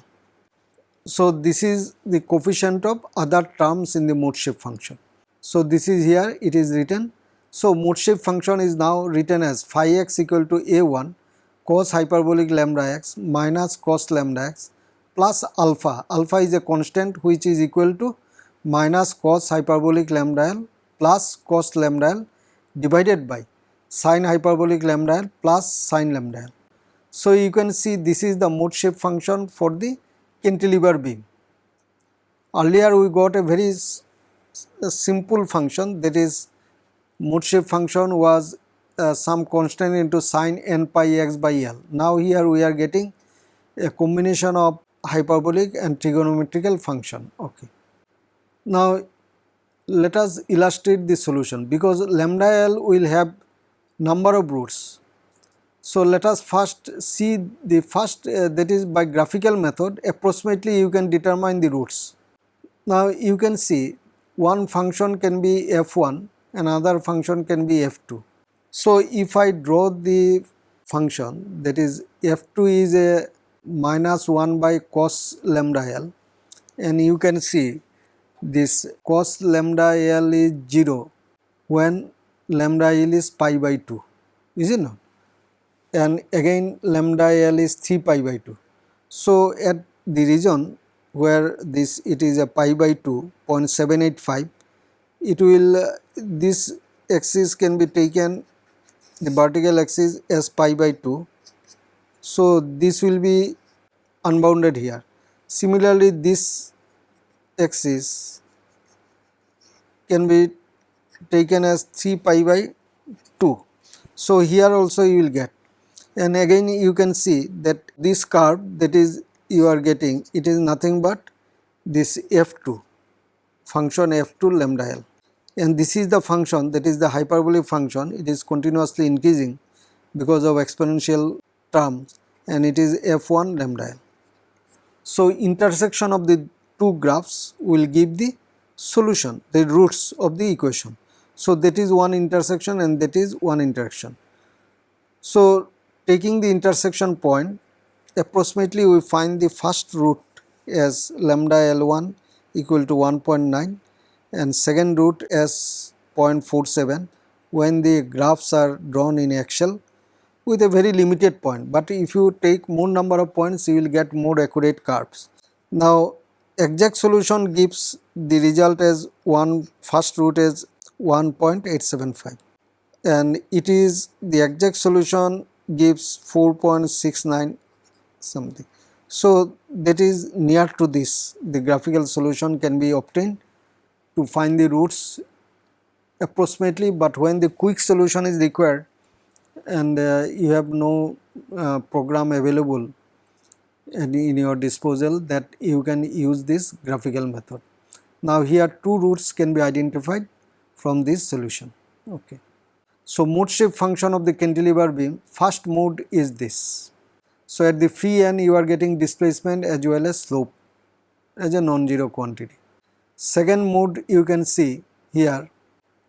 So, this is the coefficient of other terms in the mode shape function. So, this is here it is written so, mode shape function is now written as phi x equal to a1 cos hyperbolic lambda x minus cos lambda x plus alpha. Alpha is a constant which is equal to minus cos hyperbolic lambda l plus cos lambda l divided by sin hyperbolic lambda l plus sin lambda l. So, you can see this is the mode shape function for the cantilever beam. Earlier we got a very simple function that is mode shape function was uh, some constant into sine n pi x by L. Now here we are getting a combination of hyperbolic and trigonometrical function. Now let us illustrate the solution because lambda L will have number of roots. So let us first see the first uh, that is by graphical method approximately you can determine the roots. Now you can see one function can be f1 another function can be f2. So if I draw the function that is f2 is a minus 1 by cos lambda l and you can see this cos lambda l is 0 when lambda l is pi by 2 is it not? And again lambda l is 3 pi by 2 so at the region where this it is a pi by 2 0.785 it will uh, this axis can be taken the vertical axis as pi by 2 so this will be unbounded here. Similarly this axis can be taken as 3 pi by 2. So, here also you will get and again you can see that this curve that is you are getting it is nothing but this f2 function f2 lambda l and this is the function that is the hyperbolic function it is continuously increasing because of exponential terms and it is f1 lambda l. So, intersection of the two graphs will give the solution, the roots of the equation. So, that is one intersection and that is one interaction. So, taking the intersection point approximately we find the first root as lambda L1 equal to 1.9 and second root as 0.47 when the graphs are drawn in Excel with a very limited point, but if you take more number of points you will get more accurate curves. Now exact solution gives the result as one first root is 1.875 and it is the exact solution gives 4.69 something. So that is near to this the graphical solution can be obtained to find the roots approximately but when the quick solution is required and uh, you have no uh, program available in your disposal that you can use this graphical method. Now here two roots can be identified from this solution. Okay. So mode shape function of the cantilever beam first mode is this. So at the free end you are getting displacement as well as slope as a non-zero quantity. Second mode you can see here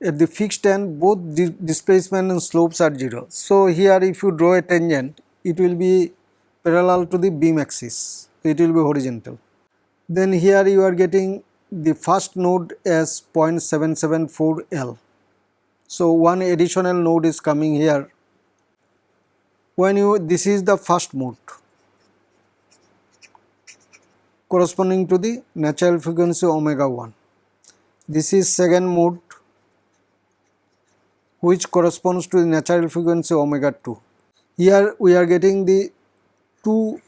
at the fixed end both displacement and slopes are 0. So here if you draw a tangent it will be parallel to the beam axis, it will be horizontal. Then here you are getting the first node as 0.774 L. So one additional node is coming here. When you this is the first mode corresponding to the natural frequency omega 1. This is second mode which corresponds to the natural frequency omega 2. Here we are getting the two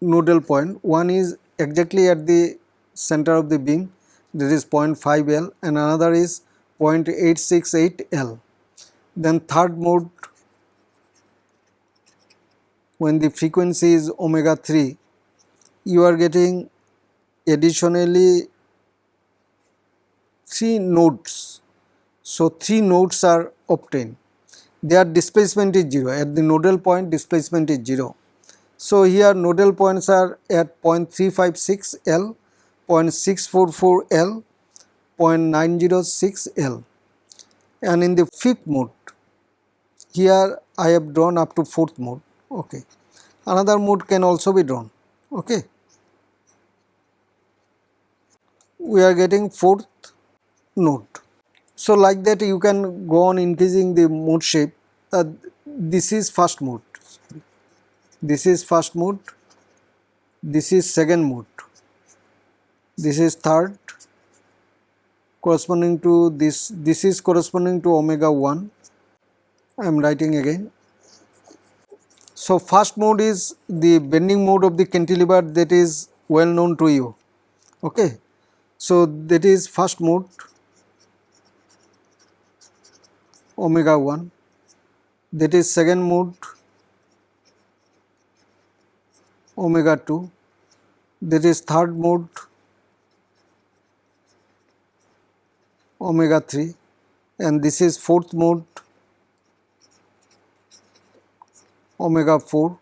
nodal point. One is exactly at the center of the beam. That is 0.5 L and another is 0.868 L. Then third mode when the frequency is omega 3 you are getting additionally 3 nodes. So, 3 nodes are obtained. Their displacement is 0 at the nodal point displacement is 0 so, here nodal points are at 0.356 L, 0.644 L, 0.906 L. And in the fifth mode here I have drawn up to fourth mode okay. Another mode can also be drawn okay. We are getting fourth node. So like that you can go on increasing the mode shape. Uh, this is first mode this is first mode this is second mode this is third. Corresponding to this this is corresponding to omega 1 I am writing again. So first mode is the bending mode of the cantilever that is well known to you. Okay? So that is first mode omega 1 that is second mode omega 2 that is third mode omega 3 and this is fourth mode omega 4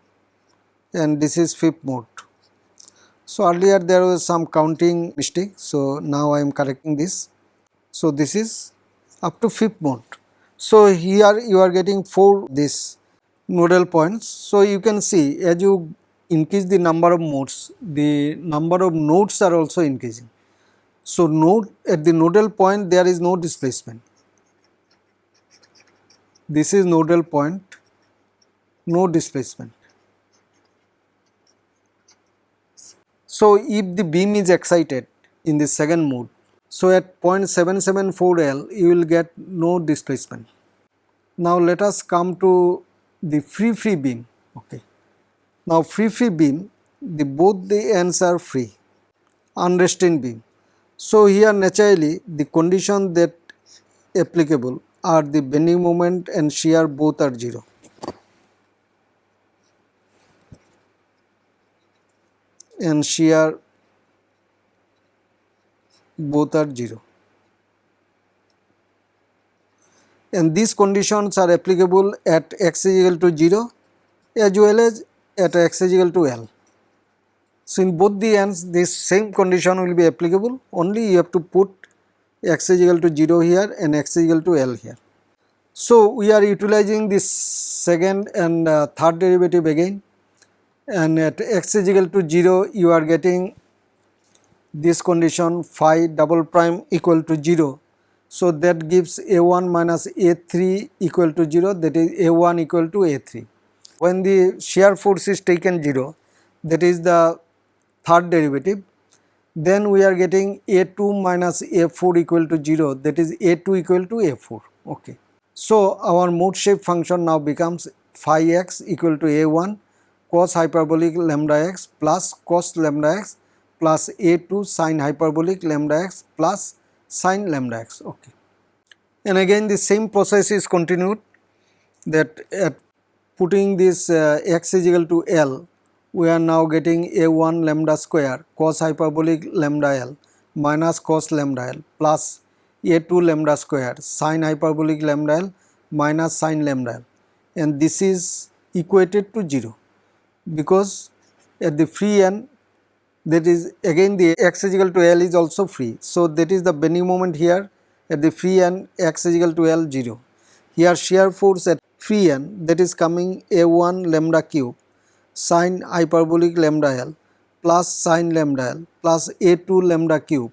and this is fifth mode. So earlier there was some counting mistake so now I am correcting this. So this is up to fifth mode. So here you are getting 4 this nodal points. So you can see as you increase the number of modes the number of nodes are also increasing. So node at the nodal point there is no displacement. This is nodal point no displacement. So if the beam is excited in the second mode, so at 0.774 L you will get no displacement. Now let us come to the free free beam. Okay. Now free free beam, the both the ends are free, unrestrained beam. So here naturally the condition that applicable are the bending moment and shear both are 0. and shear both are 0 and these conditions are applicable at x is equal to 0 as well as at x is equal to L. So, in both the ends this same condition will be applicable only you have to put x is equal to 0 here and x is equal to L here. So, we are utilizing this second and uh, third derivative again and at x is equal to 0 you are getting this condition phi double prime equal to 0. So, that gives a1 minus a3 equal to 0 that is a1 equal to a3. When the shear force is taken 0 that is the third derivative then we are getting a2 minus a4 equal to 0 that is a2 equal to a4 okay. So, our mode shape function now becomes phi x equal to a1 cos hyperbolic lambda x plus cos lambda x plus a2 sin hyperbolic lambda x plus sin lambda x okay. And again the same process is continued that at putting this uh, x is equal to L we are now getting a1 lambda square cos hyperbolic lambda L minus cos lambda L plus a2 lambda square sin hyperbolic lambda L minus sin lambda L and this is equated to 0 because at the free end that is again the x is equal to L is also free. So, that is the bending moment here at the free end x is equal to L 0. Here shear force at free end that is coming A1 lambda cube sine hyperbolic lambda L plus sine lambda L plus A2 lambda cube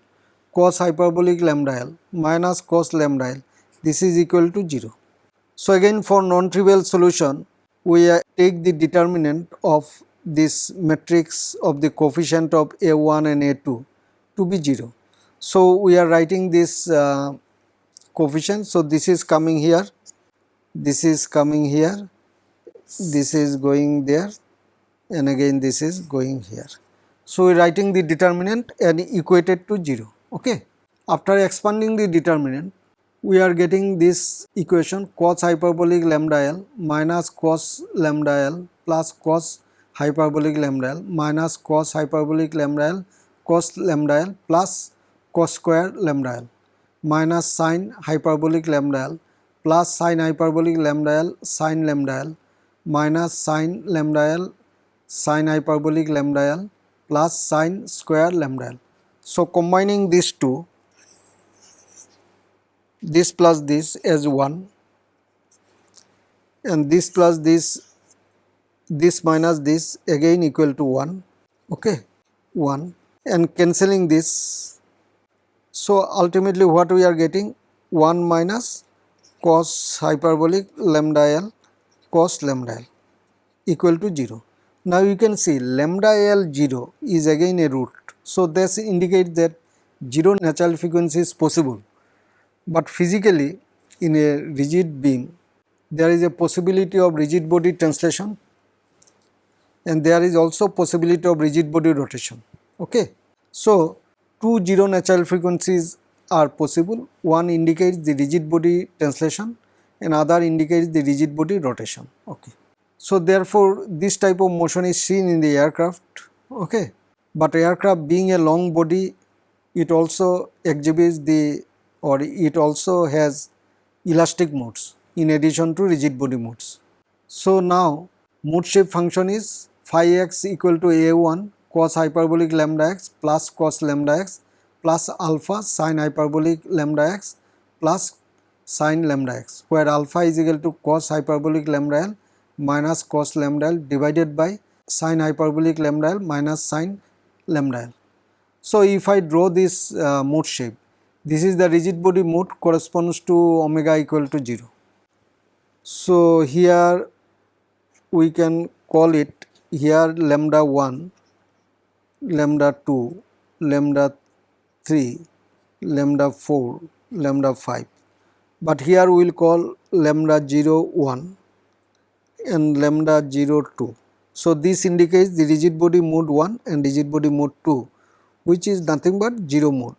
cos hyperbolic lambda L minus cos lambda L this is equal to 0. So, again for non-trivial solution we take the determinant of this matrix of the coefficient of A1 and A2 to be 0. So, we are writing this uh, coefficient. So, this is coming here, this is coming here, this is going there and again this is going here. So, we are writing the determinant and equated to 0. Okay. After expanding the determinant, we are getting this equation cos hyperbolic lambda L minus cos lambda L plus cos hyperbolic lambda L minus cos hyperbolic lambda L cos lambda L plus cos square lambda L minus sine hyperbolic lambda L plus sin hyperbolic lambda L sin lambda L minus sin lambda L sin hyperbolic lambda L plus sin square lambda L. So, combining these two this plus this as 1 and this plus this this minus this again equal to 1 okay 1 and cancelling this so ultimately what we are getting 1 minus cos hyperbolic lambda l cos lambda l equal to 0 now you can see lambda l 0 is again a root so this indicates that 0 natural frequency is possible but physically in a rigid beam there is a possibility of rigid body translation and there is also possibility of rigid body rotation. Okay. So, two zero natural frequencies are possible. One indicates the rigid body translation and other indicates the rigid body rotation. Okay. So therefore this type of motion is seen in the aircraft. Okay. But aircraft being a long body it also exhibits the or it also has elastic modes in addition to rigid body modes. So now mode shape function is phi x equal to a1 cos hyperbolic lambda x plus cos lambda x plus alpha sine hyperbolic lambda x plus sine lambda x where alpha is equal to cos hyperbolic lambda l minus cos lambda l divided by sine hyperbolic lambda l minus sine lambda l. So if I draw this uh, mode shape this is the rigid body mode corresponds to omega equal to 0. So here we can call it here lambda 1, lambda 2, lambda 3, lambda 4, lambda 5 but here we will call lambda 0 1 and lambda 0 2. So this indicates the rigid body mode 1 and rigid body mode 2 which is nothing but 0 mode.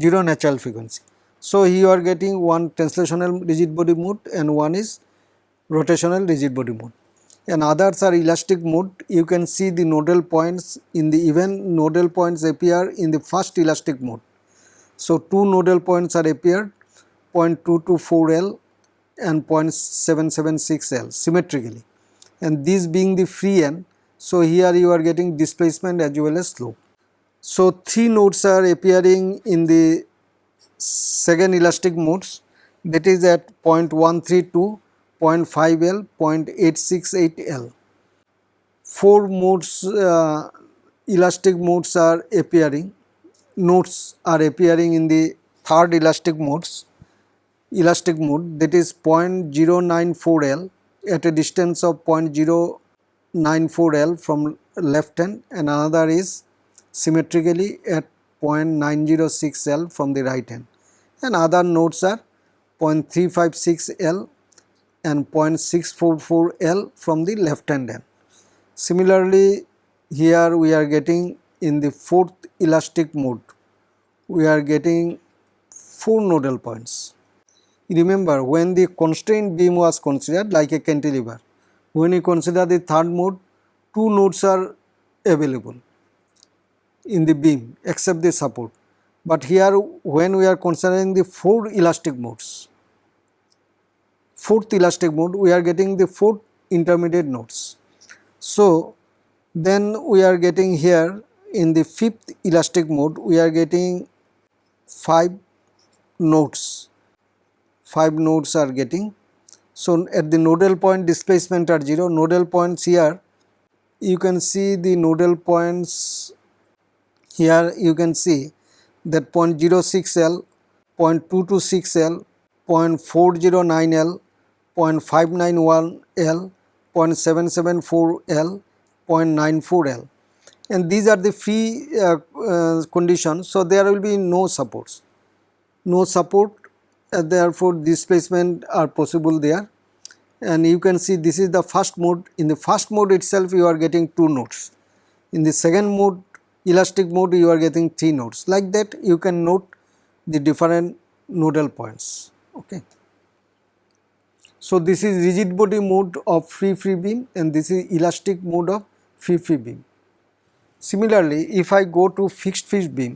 0 natural frequency. So, here you are getting one translational rigid body mode and one is rotational rigid body mode and others are elastic mode. You can see the nodal points in the even nodal points appear in the first elastic mode. So, two nodal points are appeared 0.224L and 0.776L symmetrically and this being the free end. So, here you are getting displacement as well as slope. So, three nodes are appearing in the second elastic modes that is at 0.132, 0.5L, 0.868L. Four modes uh, elastic modes are appearing, nodes are appearing in the third elastic modes, elastic mode that is 0.094L at a distance of 0.094L from left hand and another is symmetrically at 0.906 L from the right hand. And other nodes are 0.356 L and 0.644 L from the left hand end. Similarly, here we are getting in the fourth elastic mode, we are getting 4 nodal points. Remember when the constrained beam was considered like a cantilever, when you consider the third mode, 2 nodes are available in the beam except the support. But here when we are considering the 4 elastic modes, fourth elastic mode we are getting the fourth intermediate nodes. So then we are getting here in the fifth elastic mode we are getting 5 nodes, 5 nodes are getting. So at the nodal point displacement are 0, nodal points here you can see the nodal points here you can see that 0.06L, 0.226L, 0.409L, 0.591L, 0.774L, 0.94L and these are the free uh, uh, conditions. So, there will be no supports, no support uh, therefore displacement are possible there and you can see this is the first mode. In the first mode itself you are getting 2 nodes. In the second mode elastic mode you are getting 3 nodes like that you can note the different nodal points okay. So this is rigid body mode of free free beam and this is elastic mode of free free beam. Similarly if I go to fixed fixed beam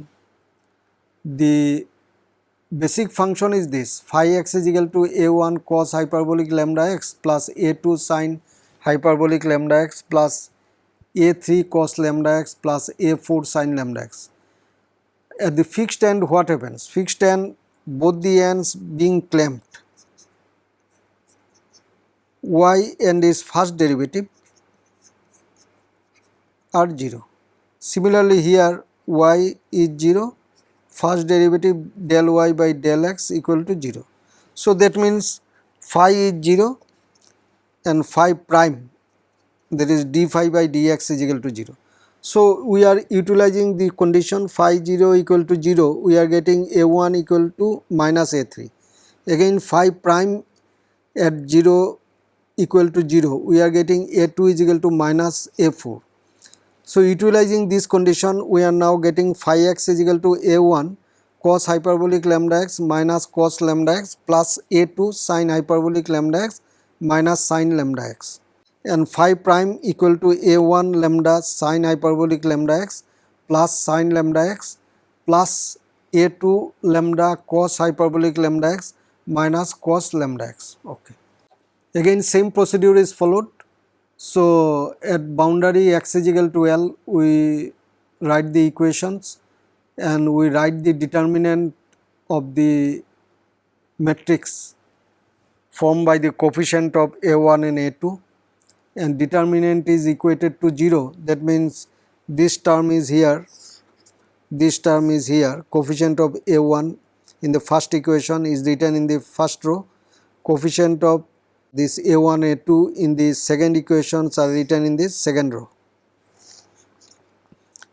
the basic function is this phi x is equal to a1 cos hyperbolic lambda x plus a2 sin hyperbolic lambda x plus a3 cos lambda x plus a4 sin lambda x. At the fixed end what happens? Fixed end both the ends being clamped y and its first derivative are 0. Similarly here y is 0 first derivative del y by del x equal to 0. So that means phi is 0 and phi prime that is d phi by dx is equal to 0. So, we are utilizing the condition phi 0 equal to 0 we are getting a1 equal to minus a3 again phi prime at 0 equal to 0 we are getting a2 is equal to minus a4. So, utilizing this condition we are now getting phi x is equal to a1 cos hyperbolic lambda x minus cos lambda x plus a2 sin hyperbolic lambda x minus sin lambda x and phi prime equal to a1 lambda sin hyperbolic lambda x plus sin lambda x plus a2 lambda cos hyperbolic lambda x minus cos lambda x. Okay. Again same procedure is followed. So, at boundary x is equal to L we write the equations and we write the determinant of the matrix formed by the coefficient of A1 and A2 and determinant is equated to 0 that means this term is here this term is here. Coefficient of A1 in the first equation is written in the first row. Coefficient of this A1 A2 in the second equations are written in the second row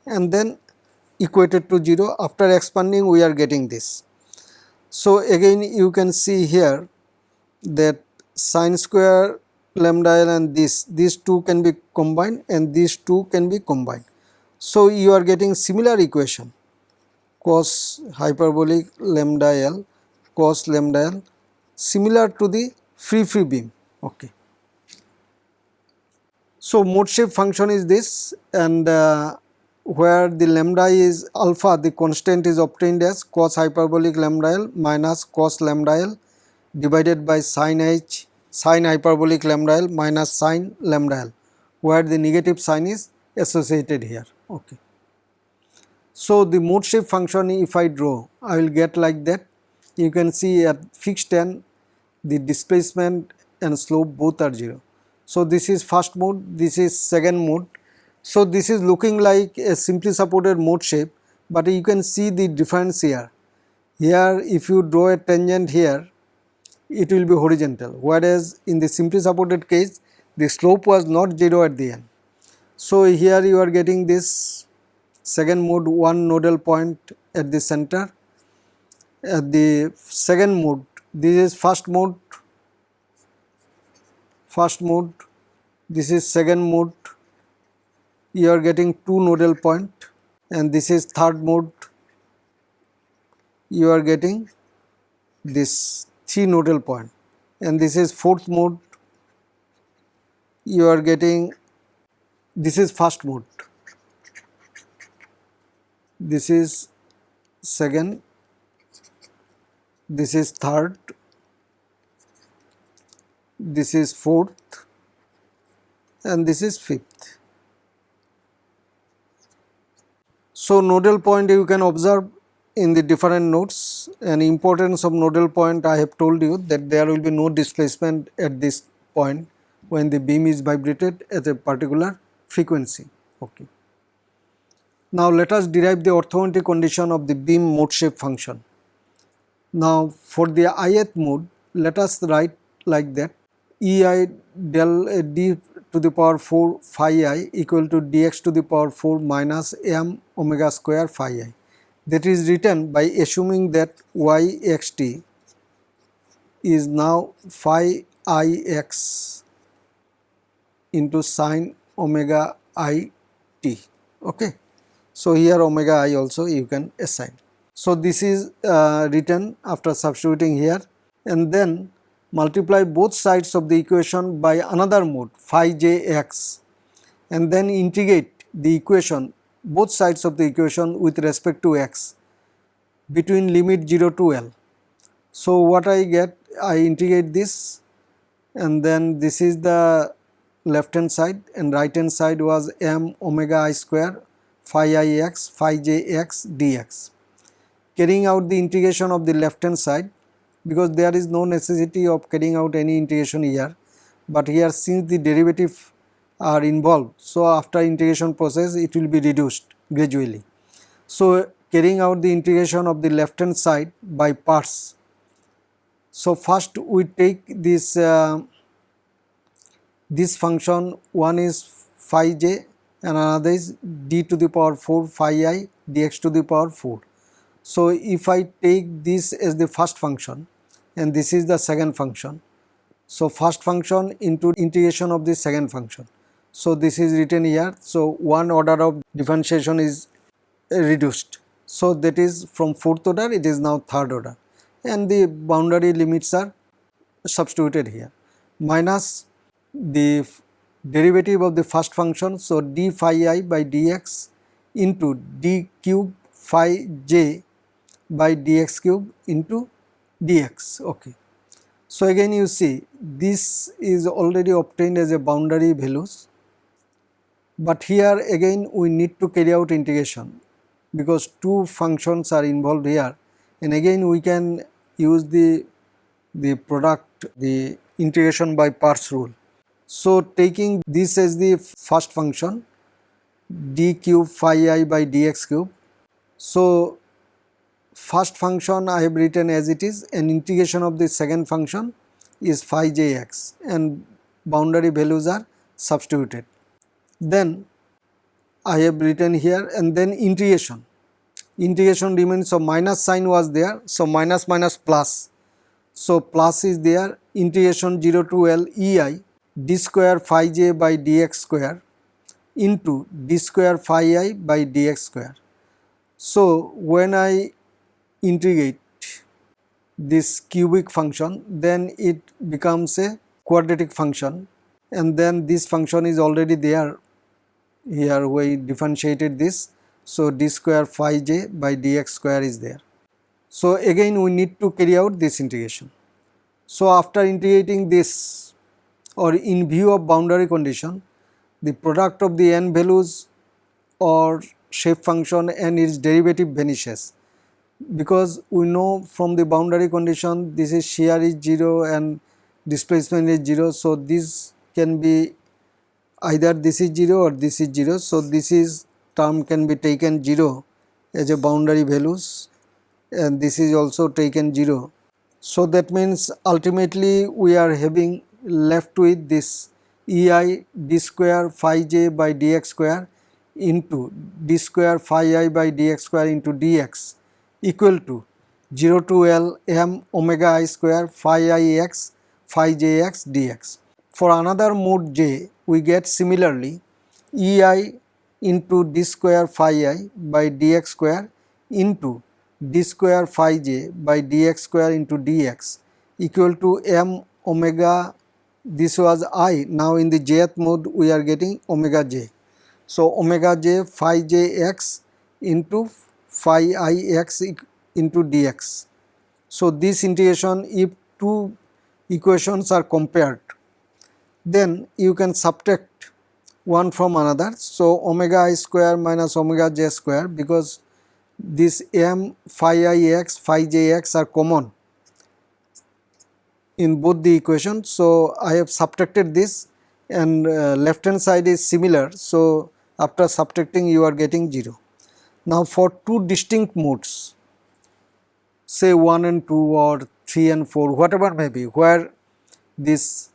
and then equated to 0 after expanding we are getting this. So, again you can see here that sine square lambda l and this these two can be combined and these two can be combined. So, you are getting similar equation cos hyperbolic lambda l cos lambda l similar to the free free beam. Okay. So, mode shape function is this and uh, where the lambda is alpha the constant is obtained as cos hyperbolic lambda l minus cos lambda l divided by sin h sin hyperbolic lambda l minus sin lambda l where the negative sign is associated here. Okay. So, the mode shape function if I draw I will get like that you can see at fixed end the displacement and slope both are 0. So, this is first mode this is second mode so, this is looking like a simply supported mode shape, but you can see the difference here. Here if you draw a tangent here, it will be horizontal, whereas in the simply supported case, the slope was not 0 at the end. So, here you are getting this second mode one nodal point at the center. At the second mode, this is first mode, first mode, this is second mode. You are getting two nodal point. And this is third mode. You are getting this three nodal point. And this is fourth mode. You are getting this is first mode. This is second this is third this is fourth and this is fifth So, nodal point you can observe in the different nodes and importance of nodal point I have told you that there will be no displacement at this point when the beam is vibrated at a particular frequency. Okay. Now let us derive the orthogonality condition of the beam mode shape function. Now for the ith mode let us write like that ei del d to the power 4 phi i equal to dx to the power 4 minus m omega square phi i. That is written by assuming that y x t is now phi i x into sine omega i t. Okay. So, here omega i also you can assign. So, this is uh, written after substituting here and then multiply both sides of the equation by another mode phi j x and then integrate the equation both sides of the equation with respect to x between limit 0 to L. So, what I get I integrate this and then this is the left hand side and right hand side was m omega i square phi i x phi j x dx. Carrying out the integration of the left hand side because there is no necessity of carrying out any integration here but here since the derivative are involved so after integration process it will be reduced gradually. So carrying out the integration of the left hand side by parts. So first we take this uh, this function one is phi j and another is d to the power 4 phi i dx to the power 4. So, if I take this as the first function and this is the second function. So, first function into integration of the second function. So, this is written here. So, one order of differentiation is reduced. So, that is from fourth order it is now third order and the boundary limits are substituted here minus the derivative of the first function. So, d phi i by dx into d cube phi j by dx cube into dx. Okay. So, again you see this is already obtained as a boundary values, but here again we need to carry out integration because two functions are involved here and again we can use the the product the integration by parts rule. So, taking this as the first function d cube phi i by dx cube. So, first function I have written as it is and integration of the second function is phi j x and boundary values are substituted. Then I have written here and then integration. Integration remains so minus sign was there so minus minus plus. So plus is there integration 0 to L E i d square phi j by dx square into d square phi i by dx square. So when I integrate this cubic function then it becomes a quadratic function and then this function is already there. Here we differentiated this so d square phi j by dx square is there. So again we need to carry out this integration. So after integrating this or in view of boundary condition the product of the n values or shape function and its derivative vanishes because we know from the boundary condition this is shear is 0 and displacement is 0. So, this can be either this is 0 or this is 0. So, this is term can be taken 0 as a boundary values and this is also taken 0. So, that means ultimately we are having left with this E i d square phi j by dx square into d square phi i by dx square into dx equal to 0 to L m omega i square phi i x phi j x dx. For another mode j we get similarly E i into d square phi i by dx square into d square phi j by dx square into dx equal to m omega this was i now in the jth mode we are getting omega j. So, omega j phi j x into phi i x into dx. So, this integration if two equations are compared then you can subtract one from another. So, omega i square minus omega j square because this m phi i x phi j x are common in both the equations. So, I have subtracted this and uh, left hand side is similar. So, after subtracting you are getting 0. Now for two distinct modes say 1 and 2 or 3 and 4 whatever may be where this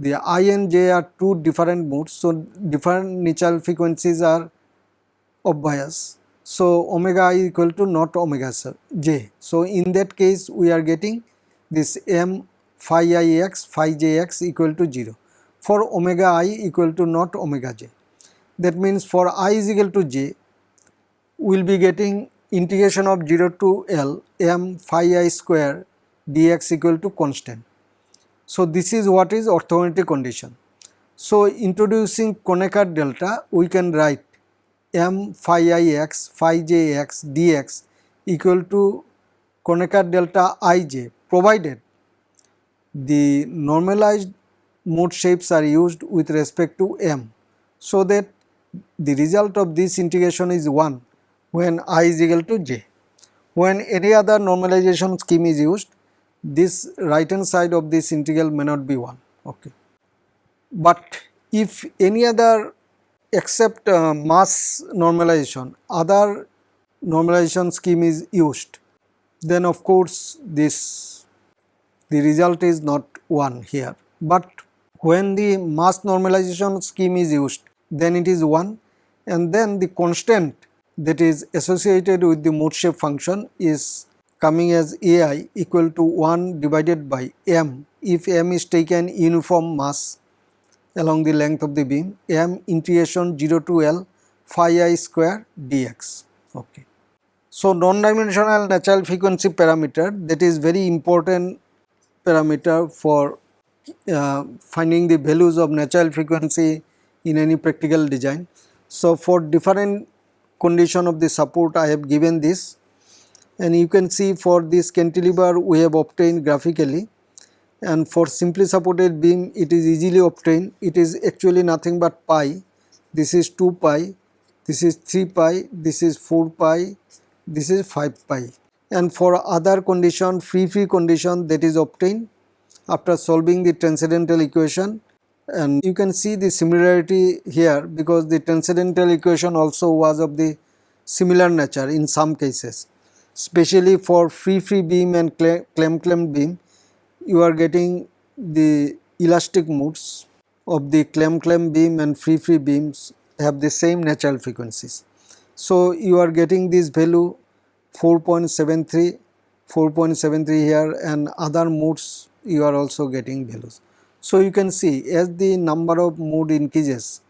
the i and j are two different modes. So, different natural frequencies are of bias. So, omega i equal to not omega j. So, in that case we are getting this m phi i x phi j x equal to 0 for omega i equal to not omega j. That means for i is equal to j we will be getting integration of 0 to L m phi i square dx equal to constant. So, this is what is orthogonality condition. So, introducing Kronecker delta we can write m phi i x phi j x dx equal to Kronecker delta i j provided the normalized mode shapes are used with respect to m. So, that the result of this integration is 1 when i is equal to j. When any other normalization scheme is used, this right hand side of this integral may not be 1. Okay. But if any other except uh, mass normalization, other normalization scheme is used, then of course this the result is not 1 here. But when the mass normalization scheme is used, then it is 1 and then the constant that is associated with the mode shape function is coming as ai equal to 1 divided by m if m is taken uniform mass along the length of the beam m integration 0 to L phi i square dx. Okay. So, non-dimensional natural frequency parameter that is very important parameter for uh, finding the values of natural frequency in any practical design. So, for different condition of the support I have given this. And you can see for this cantilever we have obtained graphically. And for simply supported beam it is easily obtained. It is actually nothing but pi. This is 2 pi. This is 3 pi. This is 4 pi. This is 5 pi. And for other condition free free condition that is obtained after solving the transcendental equation and you can see the similarity here because the transcendental equation also was of the similar nature in some cases especially for free free beam and clamp clamp beam you are getting the elastic modes of the clamp clamp beam and free free beams have the same natural frequencies. So, you are getting this value 4.73, 4.73 here and other modes you are also getting values. So, you can see as the number of mode increases,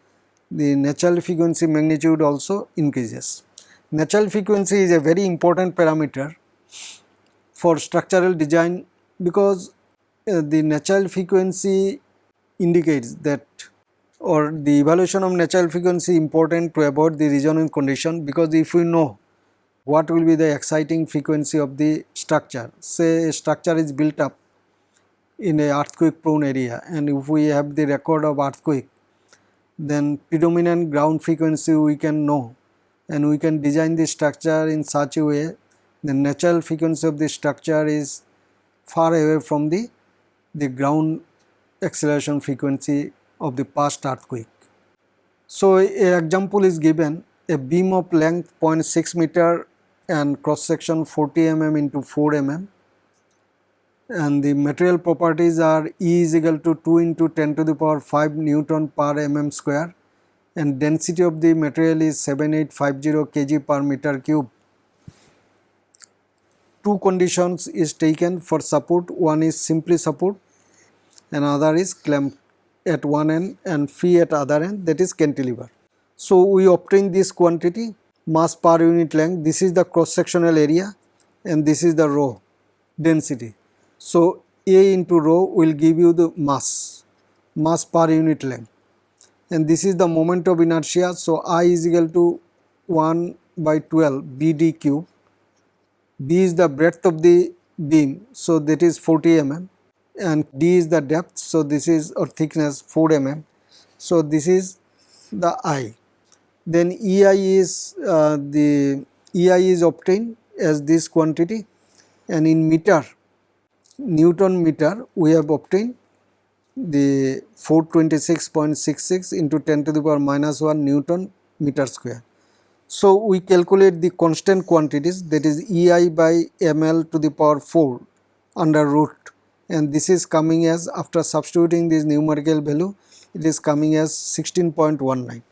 the natural frequency magnitude also increases. Natural frequency is a very important parameter for structural design because uh, the natural frequency indicates that or the evaluation of natural frequency important to avoid the resonance condition because if we know what will be the exciting frequency of the structure say a structure is built up in a earthquake prone area. And if we have the record of earthquake then predominant ground frequency we can know. And we can design the structure in such a way the natural frequency of the structure is far away from the the ground acceleration frequency of the past earthquake. So, a example is given. A beam of length 0.6 meter and cross section 40 mm into 4 mm and the material properties are E is equal to 2 into 10 to the power 5 Newton per mm square and density of the material is 7850 kg per meter cube. Two conditions is taken for support, one is simply support another is clamp at one end and free at other end that is cantilever. So, we obtain this quantity mass per unit length this is the cross sectional area and this is the rho density. So, A into rho will give you the mass, mass per unit length and this is the moment of inertia. So, I is equal to 1 by 12 BD cube, B is the breadth of the beam. So, that is 40 mm and D is the depth. So, this is or thickness 4 mm. So, this is the I. Then EI is uh, the EI is obtained as this quantity and in meter Newton meter we have obtained the 426.66 into 10 to the power minus 1 Newton meter square. So, we calculate the constant quantities that is EI by ml to the power 4 under root and this is coming as after substituting this numerical value it is coming as 16.19.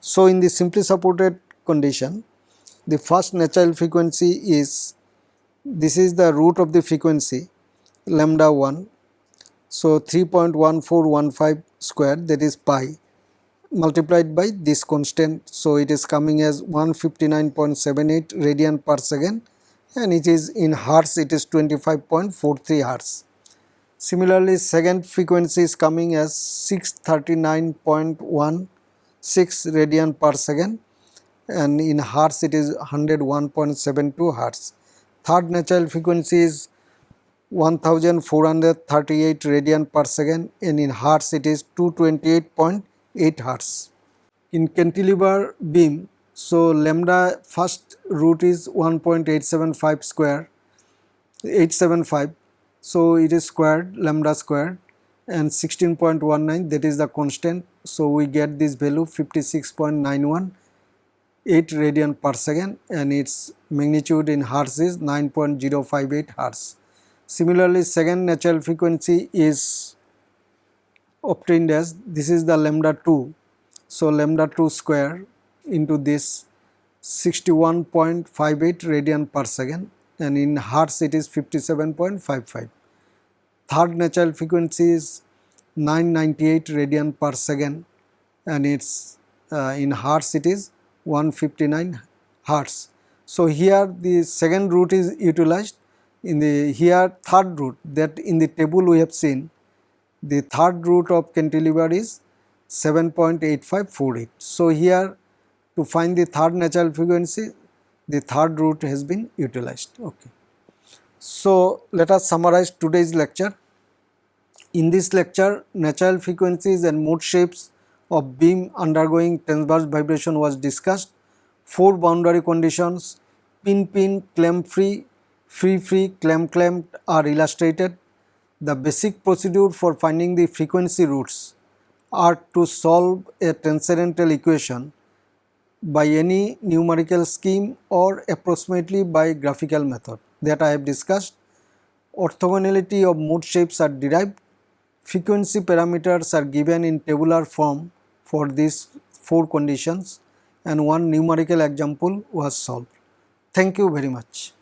So, in the simply supported condition the first natural frequency is this is the root of the frequency lambda 1. So, 3.1415 square that is pi multiplied by this constant. So, it is coming as 159.78 radian per second and it is in hertz it is 25.43 hertz. Similarly, second frequency is coming as 639.16 radian per second and in hertz it is 101.72 hertz. Third natural frequency is 1438 radian per second and in hertz it is 228.8 hertz. In cantilever beam, so lambda first root is 1.875 square 875 so it is squared lambda squared and 16.19 that is the constant so we get this value 56.91 8 radian per second and its magnitude in hertz is 9.058 hertz Similarly, second natural frequency is obtained as this is the lambda 2. So, lambda 2 square into this 61.58 radian per second and in hertz it is 57.55. Third natural frequency is 998 radian per second and it's uh, in hertz it is 159 hertz. So, here the second root is utilized in the here third root that in the table we have seen the third root of cantilever is 7.8548. So, here to find the third natural frequency the third root has been utilized. Okay. So, let us summarize today's lecture. In this lecture natural frequencies and mode shapes of beam undergoing transverse vibration was discussed. Four boundary conditions pin pin, clamp free, free free, clamp clamp are illustrated. The basic procedure for finding the frequency roots are to solve a transcendental equation by any numerical scheme or approximately by graphical method that I have discussed. Orthogonality of mode shapes are derived. Frequency parameters are given in tabular form for these four conditions and one numerical example was solved. Thank you very much.